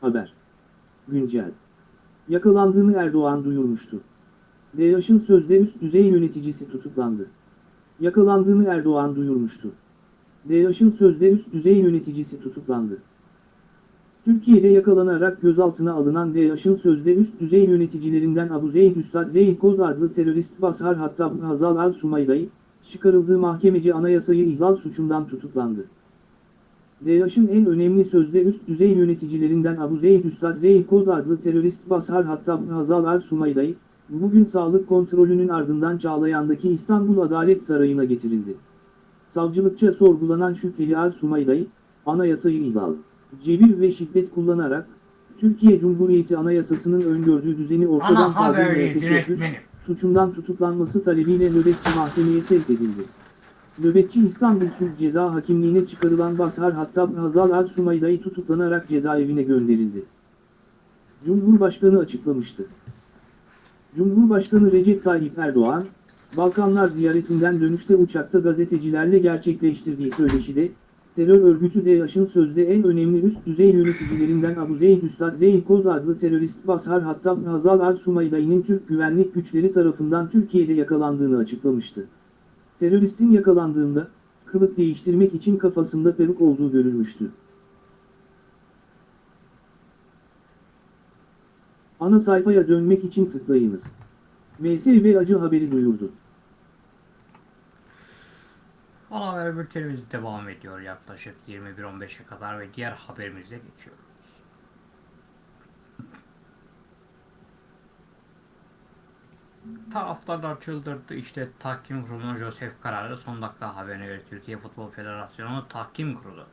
Speaker 2: Haber. Güncel. Yakalandığını Erdoğan duyurmuştu. DAEŞ'in sözde üst düzey yöneticisi tutuklandı. Yakalandığını Erdoğan duyurmuştu. DAEŞ'in sözde üst düzey yöneticisi tutuklandı. Türkiye'de yakalanarak gözaltına alınan DAEŞ'in sözde üst düzey yöneticilerinden Abu Zeyd Üstad Zeyd Kod adlı terörist Basar Hattab Hazal al-Sumayday, çıkarıldığı mahkemece anayasayı ihlal suçundan tutuklandı. DAEŞ'in en önemli sözde üst düzey yöneticilerinden Abu Zeyd Üstad Zeyd Kod adlı terörist Basar Hattab Hazal al-Sumayday, bugün sağlık kontrolünün ardından Çağlayan'daki İstanbul Adalet Sarayı'na getirildi. Savcılıkça sorgulanan şüpheli al-Sumayday, anayasayı ihlal, cebir ve şiddet kullanarak, Türkiye Cumhuriyeti Anayasası'nın öngördüğü düzeni ortadan kaldırmaya teşebbüs, suçundan tutuklanması talebiyle nöbetçi mahkemeye sevk edildi. Nöbetçi İstanbul Sulh Ceza Hakimliğine çıkarılan Bashar Hattab Hazal Al-Sumayda'yı tutuklanarak cezaevine gönderildi. Cumhurbaşkanı açıklamıştı. Cumhurbaşkanı Recep Tayyip Erdoğan, Balkanlar ziyaretinden dönüşte uçakta gazetecilerle gerçekleştirdiği söyleşide, terör örgütü DAEŞ'in sözde en önemli üst düzey yöneticilerinden Abu Zeyd Üstad Zeyd Kod adlı terörist Bashar Hattab Hazal al-Sumaydai'nin Türk güvenlik güçleri tarafından Türkiye'de yakalandığını açıklamıştı. Teröristin yakalandığında, kılık değiştirmek için kafasında peruk olduğu görülmüştü. Ana sayfaya dönmek için tıklayınız. MSV acı haberi duyurdu.
Speaker 1: Ana haber bültenimiz devam ediyor yaklaşık 21.15'e kadar ve diğer haberimize geçiyoruz. Taraftarlar çıldırdı. İşte tahkim kurulunun Josef kararı son dakika haberine göre Türkiye Futbol Federasyonu tahkim kurulu.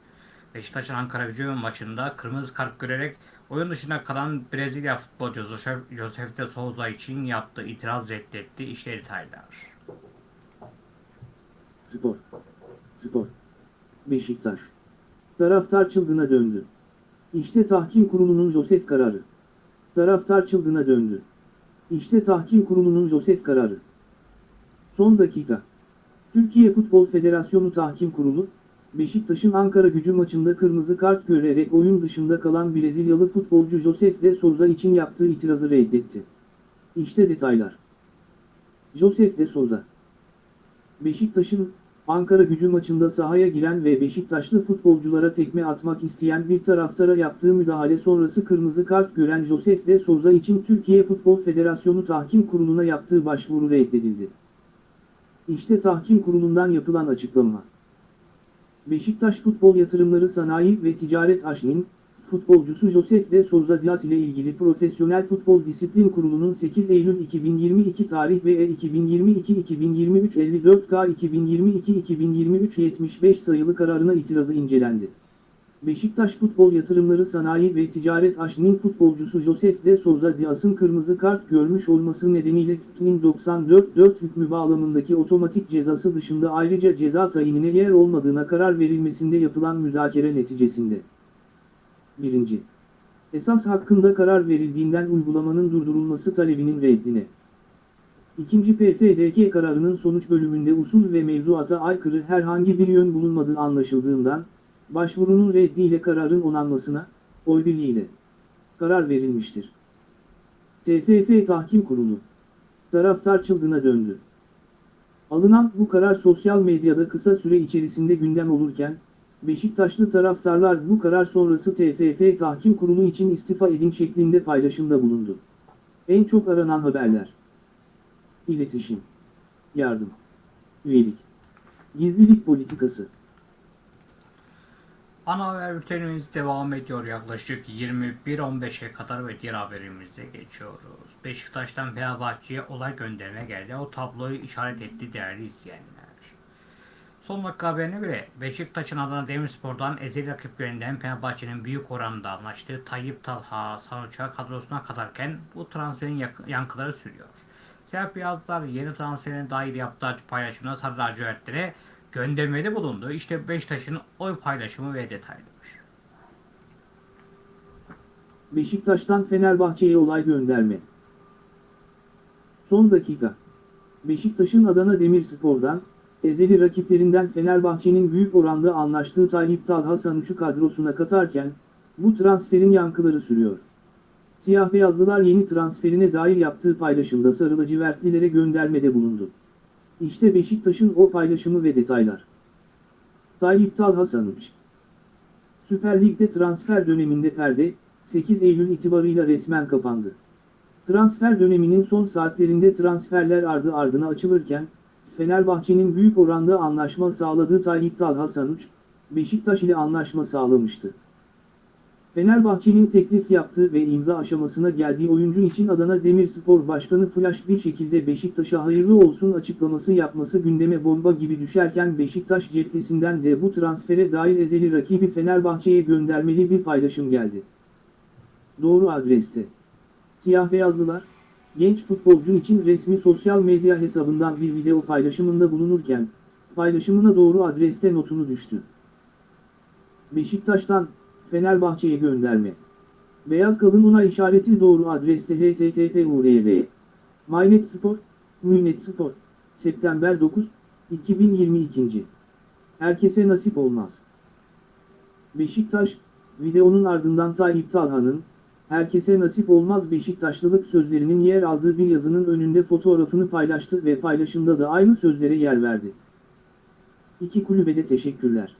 Speaker 1: Beşiktaş'ın Ankara gücü maçında kırmızı kart görerek oyun dışında kalan Brezilya futbolcu Josef, Josef de Souza için yaptığı itiraz reddetti. İşte detaylar.
Speaker 2: Spor. Spor. Beşiktaş. Taraftar çılgına döndü. İşte tahkim kurulunun Josef kararı. Taraftar çılgına döndü. İşte tahkim kurulunun Josef kararı. Son dakika. Türkiye Futbol Federasyonu Tahkim Kurulu, Beşiktaş'ın Ankara gücü maçında kırmızı kart görerek oyun dışında kalan Brezilyalı futbolcu Josef de Souza için yaptığı itirazı reddetti. İşte detaylar. Josef de Souza. Beşiktaş'ın Ankara gücü maçında sahaya giren ve Beşiktaşlı futbolculara tekme atmak isteyen bir taraftara yaptığı müdahale sonrası kırmızı kart gören Josef de Souza için Türkiye Futbol Federasyonu Tahkim Kurulu'na yaptığı başvuru reddedildi. İşte Tahkim Kurulu'ndan yapılan açıklama. Beşiktaş Futbol Yatırımları Sanayi ve Ticaret AŞ'nin, futbolcusu Josef de Souza Dias ile ilgili Profesyonel Futbol Disiplin Kurulu'nun 8 Eylül 2022 tarih ve E 2022-2023 54K 2022-2023 75 sayılı kararına itirazı incelendi. Beşiktaş Futbol Yatırımları Sanayi ve Ticaret AŞ'nin futbolcusu Josef de Souza Dias'ın kırmızı kart görmüş olması nedeniyle FİFA'nın 94-4 hükmü bağlamındaki otomatik cezası dışında ayrıca ceza tayinine yer olmadığına karar verilmesinde yapılan müzakere neticesinde. 1. Esas hakkında karar verildiğinden uygulamanın durdurulması talebinin reddine. 2. PFDK kararının sonuç bölümünde usul ve mevzuata aykırı herhangi bir yön bulunmadığı anlaşıldığından, başvurunun reddiyle kararın onanmasına, oy birliğiyle karar verilmiştir. TFF Tahkim Kurulu Taraftar çılgına döndü. Alınan bu karar sosyal medyada kısa süre içerisinde gündem olurken, Beşiktaşlı taraftarlar bu karar sonrası TFF Tahkim Kurulu için istifa edin şeklinde paylaşımda bulundu. En çok aranan haberler. İletişim. Yardım. Üyelik. Gizlilik politikası.
Speaker 1: Ana haber bültenimiz devam ediyor yaklaşık 21.15'e kadar ve diğer haberimize geçiyoruz. Beşiktaş'tan Fenerbahçe'ye olay gönderme geldi. O tabloyu işaret etti değerli izleyenler. Son dakika haberine göre Beşiktaş'ın Adana Demirspor'dan ezeli rakiplerinden Fenerbahçe'nin büyük oranda anlaştığı Tayyip Talha Sanuç'a kadrosuna kadarken bu transferin yankıları sürüyor. Siyah Beyazlar yeni transferine dair yaptığı paylaşımda Sarı lacivertlere göndermede bulundu. İşte Beşiktaş'ın oy paylaşımı ve detaylar.
Speaker 2: Beşiktaş'tan Fenerbahçe'ye olay gönderme. Son dakika. Beşiktaş'ın Adana Demirspor'dan, ezeli rakiplerinden Fenerbahçe'nin büyük oranda anlaştığı Tayyip Talha Sanuç'u kadrosuna katarken, bu transferin yankıları sürüyor. Siyah beyazlılar yeni transferine dair yaptığı paylaşımda sarı lacivertlilere göndermede bulundu. İşte Beşiktaş'ın o paylaşımı ve detaylar. Tayyip Talha Sanuç Süper Lig'de transfer döneminde perde, 8 Eylül itibarıyla resmen kapandı. Transfer döneminin son saatlerinde transferler ardı ardına açılırken, Fenerbahçe'nin büyük oranda anlaşma sağladığı Tayyip Talha Sanuç, Beşiktaş ile anlaşma sağlamıştı. Fenerbahçe'nin teklif yaptığı ve imza aşamasına geldiği oyuncu için Adana Demirspor Başkanı flash bir şekilde Beşiktaş'a hayırlı olsun açıklaması yapması gündeme bomba gibi düşerken Beşiktaş cephesinden de bu transfere dair ezeli rakibi Fenerbahçe'ye göndermeli bir paylaşım geldi. Doğru adreste. Siyah beyazlılar, genç futbolcu için resmi sosyal medya hesabından bir video paylaşımında bulunurken, paylaşımına doğru adreste notunu düştü. Beşiktaş'tan, Fenerbahçe'ye gönderme. Beyaz kalın ona işareti doğru adreste http url. Mynet Spor, Münet Spor, September 9, 2022. Herkese nasip olmaz. Beşiktaş, videonun ardından Tayyip Talha'nın, herkese nasip olmaz Beşiktaşlılık sözlerinin yer aldığı bir yazının önünde fotoğrafını paylaştı ve paylaşımda da aynı sözlere yer verdi. İki kulübede teşekkürler.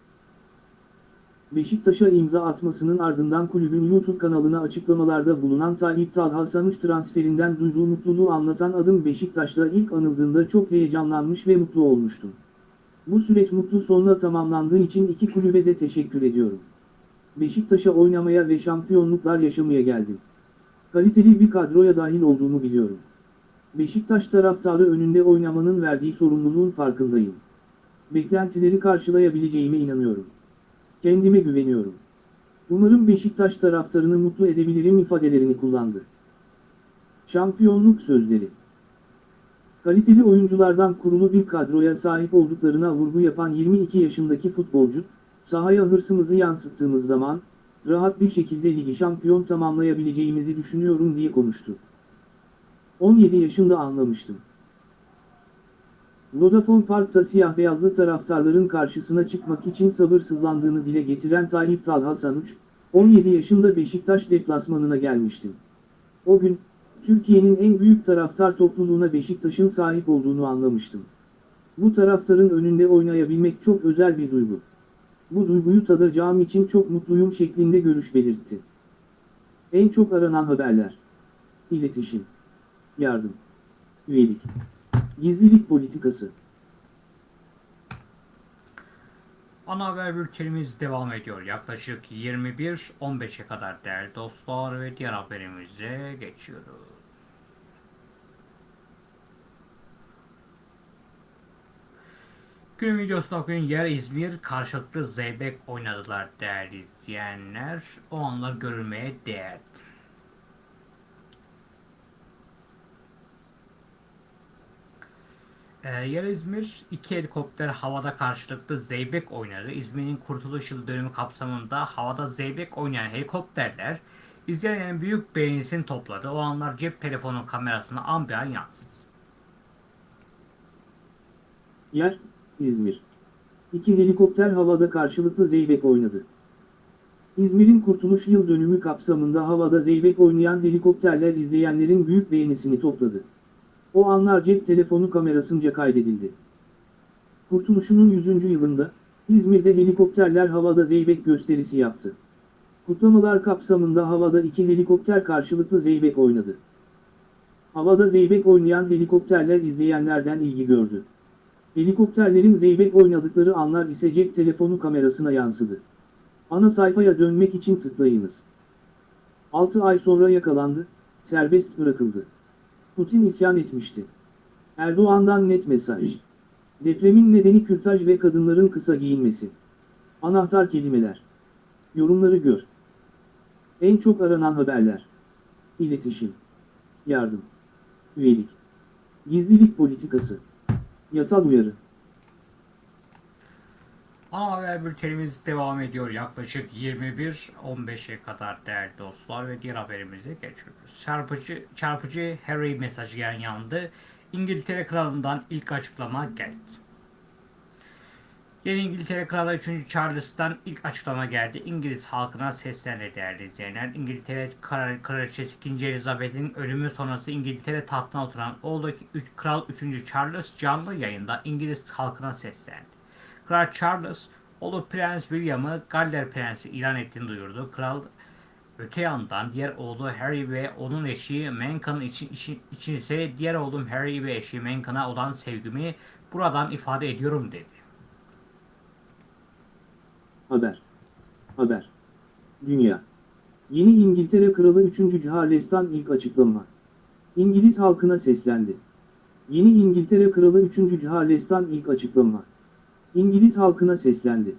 Speaker 2: Beşiktaş'a imza atmasının ardından kulübün YouTube kanalına açıklamalarda bulunan Tayyip Talha Sanış transferinden duyduğu mutluluğu anlatan adım Beşiktaş'la ilk anıldığında çok heyecanlanmış ve mutlu olmuştum. Bu süreç mutlu sonla tamamlandığı için iki kulübe de teşekkür ediyorum. Beşiktaş'a oynamaya ve şampiyonluklar yaşamaya geldim. Kaliteli bir kadroya dahil olduğumu biliyorum. Beşiktaş taraftarı önünde oynamanın verdiği sorumluluğun farkındayım. Beklentileri karşılayabileceğime inanıyorum. Kendime güveniyorum. Umarım Beşiktaş taraftarını mutlu edebilirim ifadelerini kullandı. Şampiyonluk sözleri Kaliteli oyunculardan kurulu bir kadroya sahip olduklarına vurgu yapan 22 yaşındaki futbolcu, sahaya hırsımızı yansıttığımız zaman, rahat bir şekilde ligi şampiyon tamamlayabileceğimizi düşünüyorum diye konuştu. 17 yaşında anlamıştım. Vodafone Park'ta siyah beyazlı taraftarların karşısına çıkmak için sabırsızlandığını dile getiren Tayyip Talha Sanuç, 17 yaşında Beşiktaş deplasmanına gelmiştim. O gün, Türkiye'nin en büyük taraftar topluluğuna Beşiktaş'ın sahip olduğunu anlamıştım. Bu taraftarın önünde oynayabilmek çok özel bir duygu. Bu duyguyu tadacağım için çok mutluyum şeklinde görüş belirtti. En çok aranan haberler. İletişim. Yardım. Üyelik. Gizlilik politikası.
Speaker 1: Ana haber bültenimiz devam ediyor. Yaklaşık 21-15'e kadar değerli dostlar ve diğer haberimize geçiyoruz. Günün videosunda bugün yer İzmir karşılıklı zeybek oynadılar değerli izleyenler. O anlar görülmeye değer. Ee, yer İzmir iki helikopter havada karşılıklı zeybek oynadı. İzmir'in kurtuluş yıl dönümü kapsamında havada zeybek oynayan helikopterler izleyenlerin büyük beğenisini topladı. O anlar cep telefonu kamerasına an bir an yansıdı.
Speaker 2: Yer, İzmir. İki helikopter havada karşılıklı zeybek oynadı. İzmir'in Kurtuluş Yıl Dönümü kapsamında havada zeybek oynayan helikopterler izleyenlerin büyük beğenisini topladı. O anlar cep telefonu kamerasınca kaydedildi. Kurtuluş'unun 100. yılında, İzmir'de helikopterler havada zeybek gösterisi yaptı. Kutlamalar kapsamında havada iki helikopter karşılıklı zeybek oynadı. Havada zeybek oynayan helikopterler izleyenlerden ilgi gördü. Helikopterlerin zeybek oynadıkları anlar ise cep telefonu kamerasına yansıdı. Ana sayfaya dönmek için tıklayınız. 6 ay sonra yakalandı, serbest bırakıldı. Putin isyan etmişti. Erdoğan'dan net mesaj. Depremin nedeni kürtaj ve kadınların kısa giyinmesi. Anahtar kelimeler. Yorumları gör. En çok aranan haberler. İletişim. Yardım. Üyelik. Gizlilik politikası. Yasal uyarı.
Speaker 1: Ana haber bültenimiz devam ediyor. Yaklaşık 21-15'e kadar değerli dostlar ve diğer haberimize geçiyoruz. Çarpıcı, çarpıcı Harry mesajı yandı. İngiltere Kralı'ndan ilk açıklama geldi. Yeni İngiltere Kralı 3. Charles'tan ilk açıklama geldi. İngiliz halkına seslendi değerli izleyenler. İngiltere Kral Kraliçesi 2. Elizabeth'in ölümü sonrası İngiltere tahtına oturan oğlu Kral 3. Charles canlı yayında İngiliz halkına seslendi. Kral Charles, oğlu Prens William'ı Galler Prensi ilan ettiğini duyurdu. Kral öte yandan diğer oğlu Harry ve onun eşi Meghan için, için, için ise diğer oğlum Harry ve eşi Meghan'a olan sevgimi buradan ifade ediyorum dedi.
Speaker 2: Haber. Haber. Dünya. Yeni İngiltere Kralı 3. Charles'tan ilk açıklama. İngiliz halkına seslendi. Yeni İngiltere Kralı 3. Charles'tan ilk açıklama. İngiliz halkına seslendi.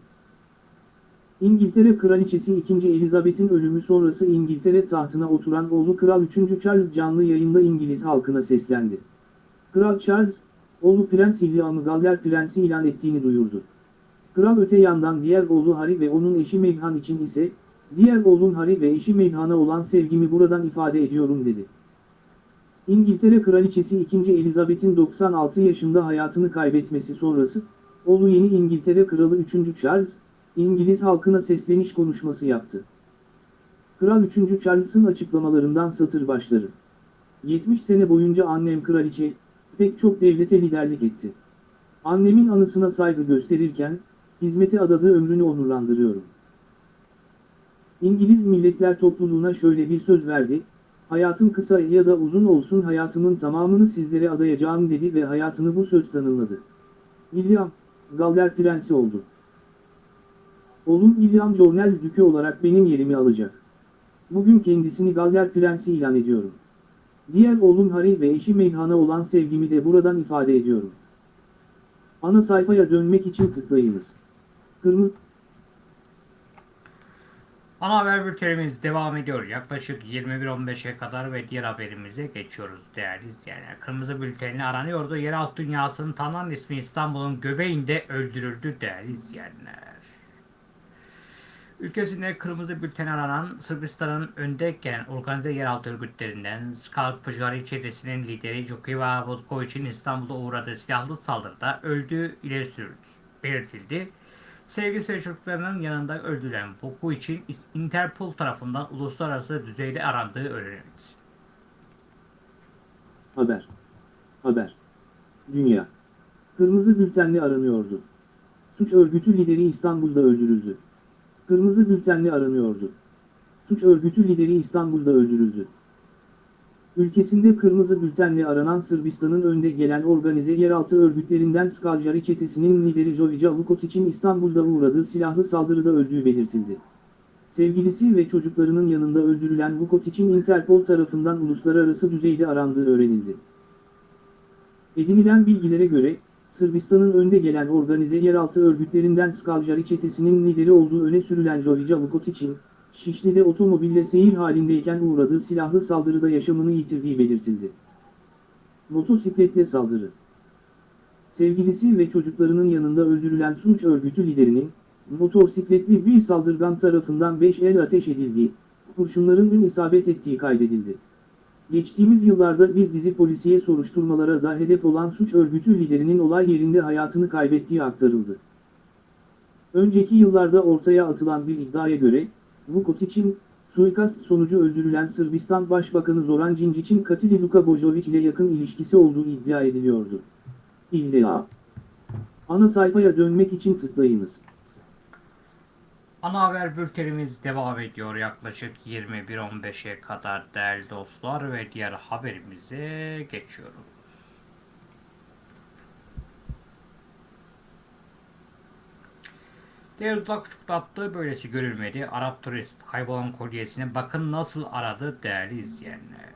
Speaker 2: İngiltere Kraliçesi 2. Elizabeth'in ölümü sonrası İngiltere tahtına oturan oğlu Kral 3. Charles canlı yayında İngiliz halkına seslendi. Kral Charles, oğlu Prens William'ı Galler Prensi ilan ettiğini duyurdu. Kral öte yandan diğer oğlu Harry ve onun eşi Meghan için ise, diğer oğlum Harry ve eşi Meghan'a olan sevgimi buradan ifade ediyorum dedi. İngiltere Kraliçesi 2. Elizabeth'in 96 yaşında hayatını kaybetmesi sonrası, oğlu yeni İngiltere Kralı 3. Charles, İngiliz halkına sesleniş konuşması yaptı. Kral 3. Charles'ın açıklamalarından satır başları. 70 sene boyunca annem kraliçe, pek çok devlete liderlik etti. Annemin anısına saygı gösterirken, hizmete adadığı ömrünü onurlandırıyorum. İngiliz Milletler Topluluğuna şöyle bir söz verdi, hayatım kısa ya da uzun olsun hayatımın tamamını sizlere adayacağım dedi ve hayatını bu söz tanımladı. William, Galler Prensi oldu. Oğlum William Cornell Dükü olarak benim yerimi alacak. Bugün kendisini Galler Prensi ilan ediyorum. Diğer oğlum Harry ve eşi Meghan'a olan sevgimi de buradan ifade ediyorum. Ana sayfaya dönmek için tıklayınız. Kırmızı
Speaker 1: Ana haber bültenimiz devam ediyor. Yaklaşık 21.15'e kadar ve diğer haberimize geçiyoruz değerli izleyenler. Kırmızı bültenli aranıyordu. Yeraltı dünyasının tanınan ismi İstanbul'un göbeğinde öldürüldü değerli izleyenler. Ülkesinde kırmızı bülten aranan Sırbistan'ın önde gelen organize yeraltı örgütlerinden Skalp Pıjari çetesinin lideri Jokiva Bozkoviç'in İstanbul'da uğradığı silahlı saldırıda öldüğü ileri sürüldü, belirtildi. Sevgisi ve çocuklarının yanında öldürülen Boku için Interpol tarafından uluslararası düzeyde arandığı öğrenildi.
Speaker 2: Haber. Haber. Dünya. Kırmızı bültenli aranıyordu. Suç örgütü lideri İstanbul'da öldürüldü. Kırmızı bültenli aranıyordu. Suç örgütü lideri İstanbul'da öldürüldü. Ülkesinde kırmızı bültenle aranan Sırbistan'ın önde gelen organize yeraltı örgütlerinden Skalcari çetesinin lideri Jovica Vukotic'in İstanbul'da uğradığı silahlı saldırıda öldüğü belirtildi. Sevgilisi ve çocuklarının yanında öldürülen Vukotic'in Interpol tarafından uluslararası düzeyde arandığı öğrenildi. Edinilen bilgilere göre, Sırbistan'ın önde gelen organize yeraltı örgütlerinden Skalcari çetesinin lideri olduğu öne sürülen Jovica Vukotic'in, Şişli'de otomobille seyir halindeyken uğradığı silahlı saldırıda yaşamını yitirdiği belirtildi. Motosikletle saldırı Sevgilisi ve çocuklarının yanında öldürülen suç örgütü liderinin, motosikletli bir saldırgan tarafından 5 el ateş edildiği, kurşunların ün isabet ettiği kaydedildi. Geçtiğimiz yıllarda bir dizi polisiye soruşturmalara da hedef olan suç örgütü liderinin olay yerinde hayatını kaybettiği aktarıldı. Önceki yıllarda ortaya atılan bir iddiaya göre, Vukotic'in, suikast sonucu öldürülen Sırbistan Başbakanı Zoran Djindjic'in katili Luka Bojovic ile yakın ilişkisi olduğu iddia ediliyordu. İlla. Ana sayfaya dönmek için tıklayınız.
Speaker 1: Ana haber bültenimiz devam ediyor yaklaşık 21.15'e kadar değerli dostlar ve diğer haberimize geçiyoruz. Diğer dudak uçuklattı böylesi görülmedi. Arap turist kaybolan kolyesini bakın nasıl aradı değerli izleyenler.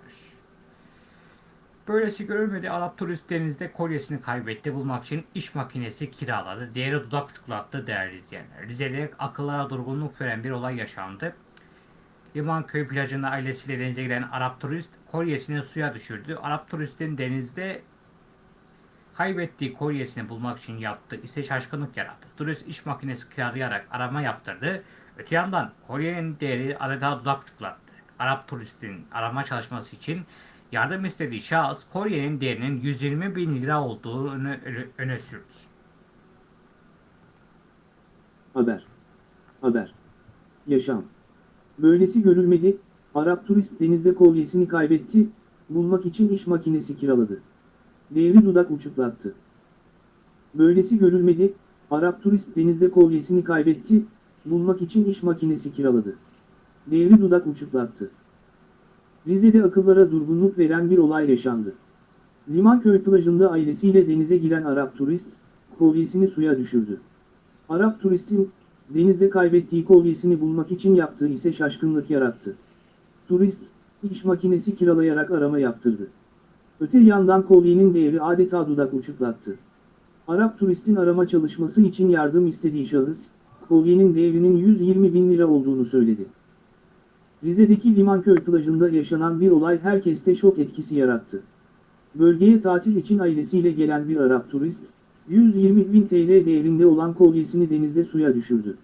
Speaker 1: Böylesi görülmedi. Arap turist denizde kolyesini kaybetti. Bulmak için iş makinesi kiraladı. Diğeri dudak uçuklattı değerli izleyenler. Rize'de akıllara durgunluk veren bir olay yaşandı. Limanköy plajında ailesiyle denize giden Arap turist kolyesini suya düşürdü. Arap turistin denizde kaybettiği kolyesini bulmak için yaptığı ise şaşkınlık yarattı. Turist iş makinesi kiralayarak arama yaptırdı. Öte yandan kolyenin değeri adeta dudak uçuklattı. Arap turistin arama çalışması için yardım istediği şahıs kolyenin değerinin 120 bin lira olduğunu öne, öne sürdü.
Speaker 2: Haber. Haber. Yaşam. Böylesi görülmedi, Arap turist denizde kolyesini kaybetti, bulmak için iş makinesi kiraladı. Değeri dudak uçuklattı. Böylesi görülmedi, Arap turist denizde kolyesini kaybetti, bulmak için iş makinesi kiraladı. Değeri dudak uçuklattı. Rize'de akıllara durgunluk veren bir olay yaşandı. Limanköy plajında ailesiyle denize giren Arap turist, kolyesini suya düşürdü. Arap turistin, denizde kaybettiği kolyesini bulmak için yaptığı ise şaşkınlık yarattı. Turist, iş makinesi kiralayarak arama yaptırdı. Öte yandan kolyenin değeri adeta dudak uçuklattı. Arap turistin arama çalışması için yardım istediği şahıs, kolyenin değerinin 120 bin lira olduğunu söyledi. Rize'deki Limanköy plajında yaşanan bir olay herkeste şok etkisi yarattı. Bölgeye tatil için ailesiyle gelen bir Arap turist, 120 bin TL değerinde olan kolyesini denizde suya düşürdü.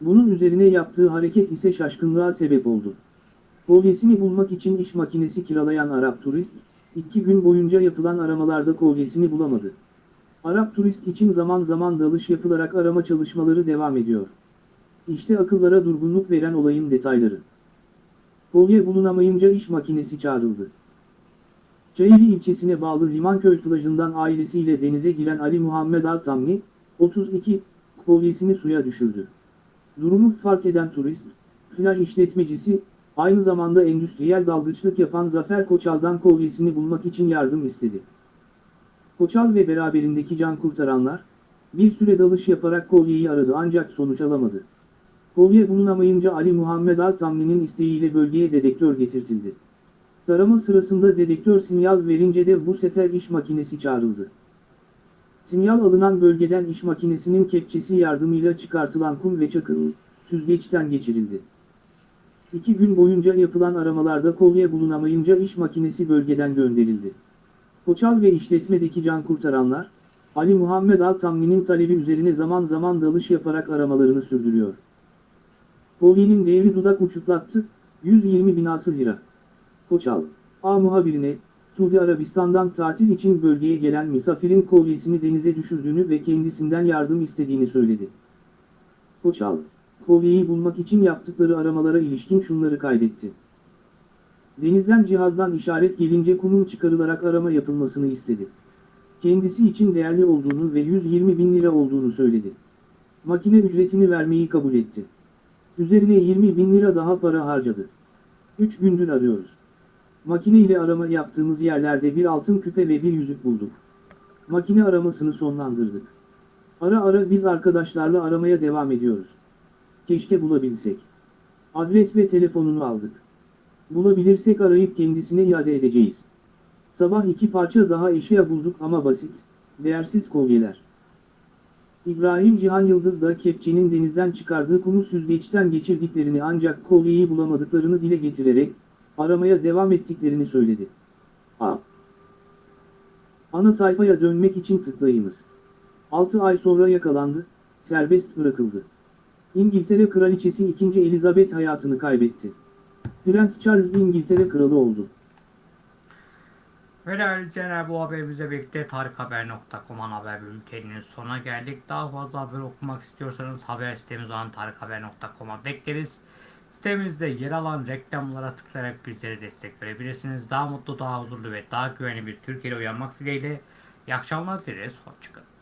Speaker 2: Bunun üzerine yaptığı hareket ise şaşkınlığa sebep oldu. Kolyesini bulmak için iş makinesi kiralayan Arap turist, İki gün boyunca yapılan aramalarda kolyesini bulamadı. Arap turist için zaman zaman dalış yapılarak arama çalışmaları devam ediyor. İşte akıllara durgunluk veren olayın detayları. Kolye bulunamayınca iş makinesi çağrıldı. Çayeli ilçesine bağlı Limanköy plajından ailesiyle denize giren Ali Muhammed Altamni, 32, kolyesini suya düşürdü. Durumu fark eden turist, plaj işletmecisi, aynı zamanda endüstriyel dalgıçlık yapan Zafer Koçal'dan kolyesini bulmak için yardım istedi. Koçal ve beraberindeki can kurtaranlar, bir süre dalış yaparak kolyeyi aradı ancak sonuç alamadı. Kolye bulunamayınca Ali Muhammed Altamli'nin isteğiyle bölgeye dedektör getirtildi. Tarama sırasında dedektör sinyal verince de bu sefer iş makinesi çağrıldı. Sinyal alınan bölgeden iş makinesinin kepçesi yardımıyla çıkartılan kum ve çakıl, süzgeçten geçirildi. İki gün boyunca yapılan aramalarda kolye bulunamayınca iş makinesi bölgeden gönderildi. Koçal ve işletmedeki can kurtaranlar, Ali Muhammed Altamli'nin talebi üzerine zaman zaman dalış yaparak aramalarını sürdürüyor. Kolyenin değeri dudak uçuklattı, 120 binası lira. Koçal, A muhabirine, Suudi Arabistan'dan tatil için bölgeye gelen misafirin kolyesini denize düşürdüğünü ve kendisinden yardım istediğini söyledi. Koçal, kolyeyi bulmak için yaptıkları aramalara ilişkin şunları kaydetti. Denizden cihazdan işaret gelince kumun çıkarılarak arama yapılmasını istedi. Kendisi için değerli olduğunu ve 120 bin lira olduğunu söyledi. Makine ücretini vermeyi kabul etti. Üzerine 20 bin lira daha para harcadı. 3 gündür arıyoruz. Makine ile arama yaptığımız yerlerde bir altın küpe ve bir yüzük bulduk. Makine aramasını sonlandırdık. Ara ara biz arkadaşlarla aramaya devam ediyoruz. Keşke bulabilsek. Adres ve telefonunu aldık. Bulabilirsek arayıp kendisine iade edeceğiz. Sabah iki parça daha eşya bulduk ama basit, değersiz kolyeler. İbrahim Cihan Yıldız da kepçenin denizden çıkardığı kumu süzgeçten geçirdiklerini ancak kolyeyi bulamadıklarını dile getirerek, aramaya devam ettiklerini söyledi. A. Ana sayfaya dönmek için tıklayınız. 6 ay sonra yakalandı, serbest bırakıldı. İngiltere Kraliçesi 2. Elizabeth hayatını kaybetti. Prens Charles İngiltere Kralı oldu.
Speaker 1: Ve değerli izleyenler bu haberimizle birlikte tarikhaber.com haber bülteninin sonuna geldik. Daha fazla haber okumak istiyorsanız haber sitemiz olan tarikhaber.com'a bekleriz. Sitemizde yer alan reklamlara tıklayarak bizlere destek verebilirsiniz. Daha mutlu, daha huzurlu ve daha güvenli bir Türkiye'de uyanmak dileğiyle. İyi akşamlar dileriz. Hoşçakalın.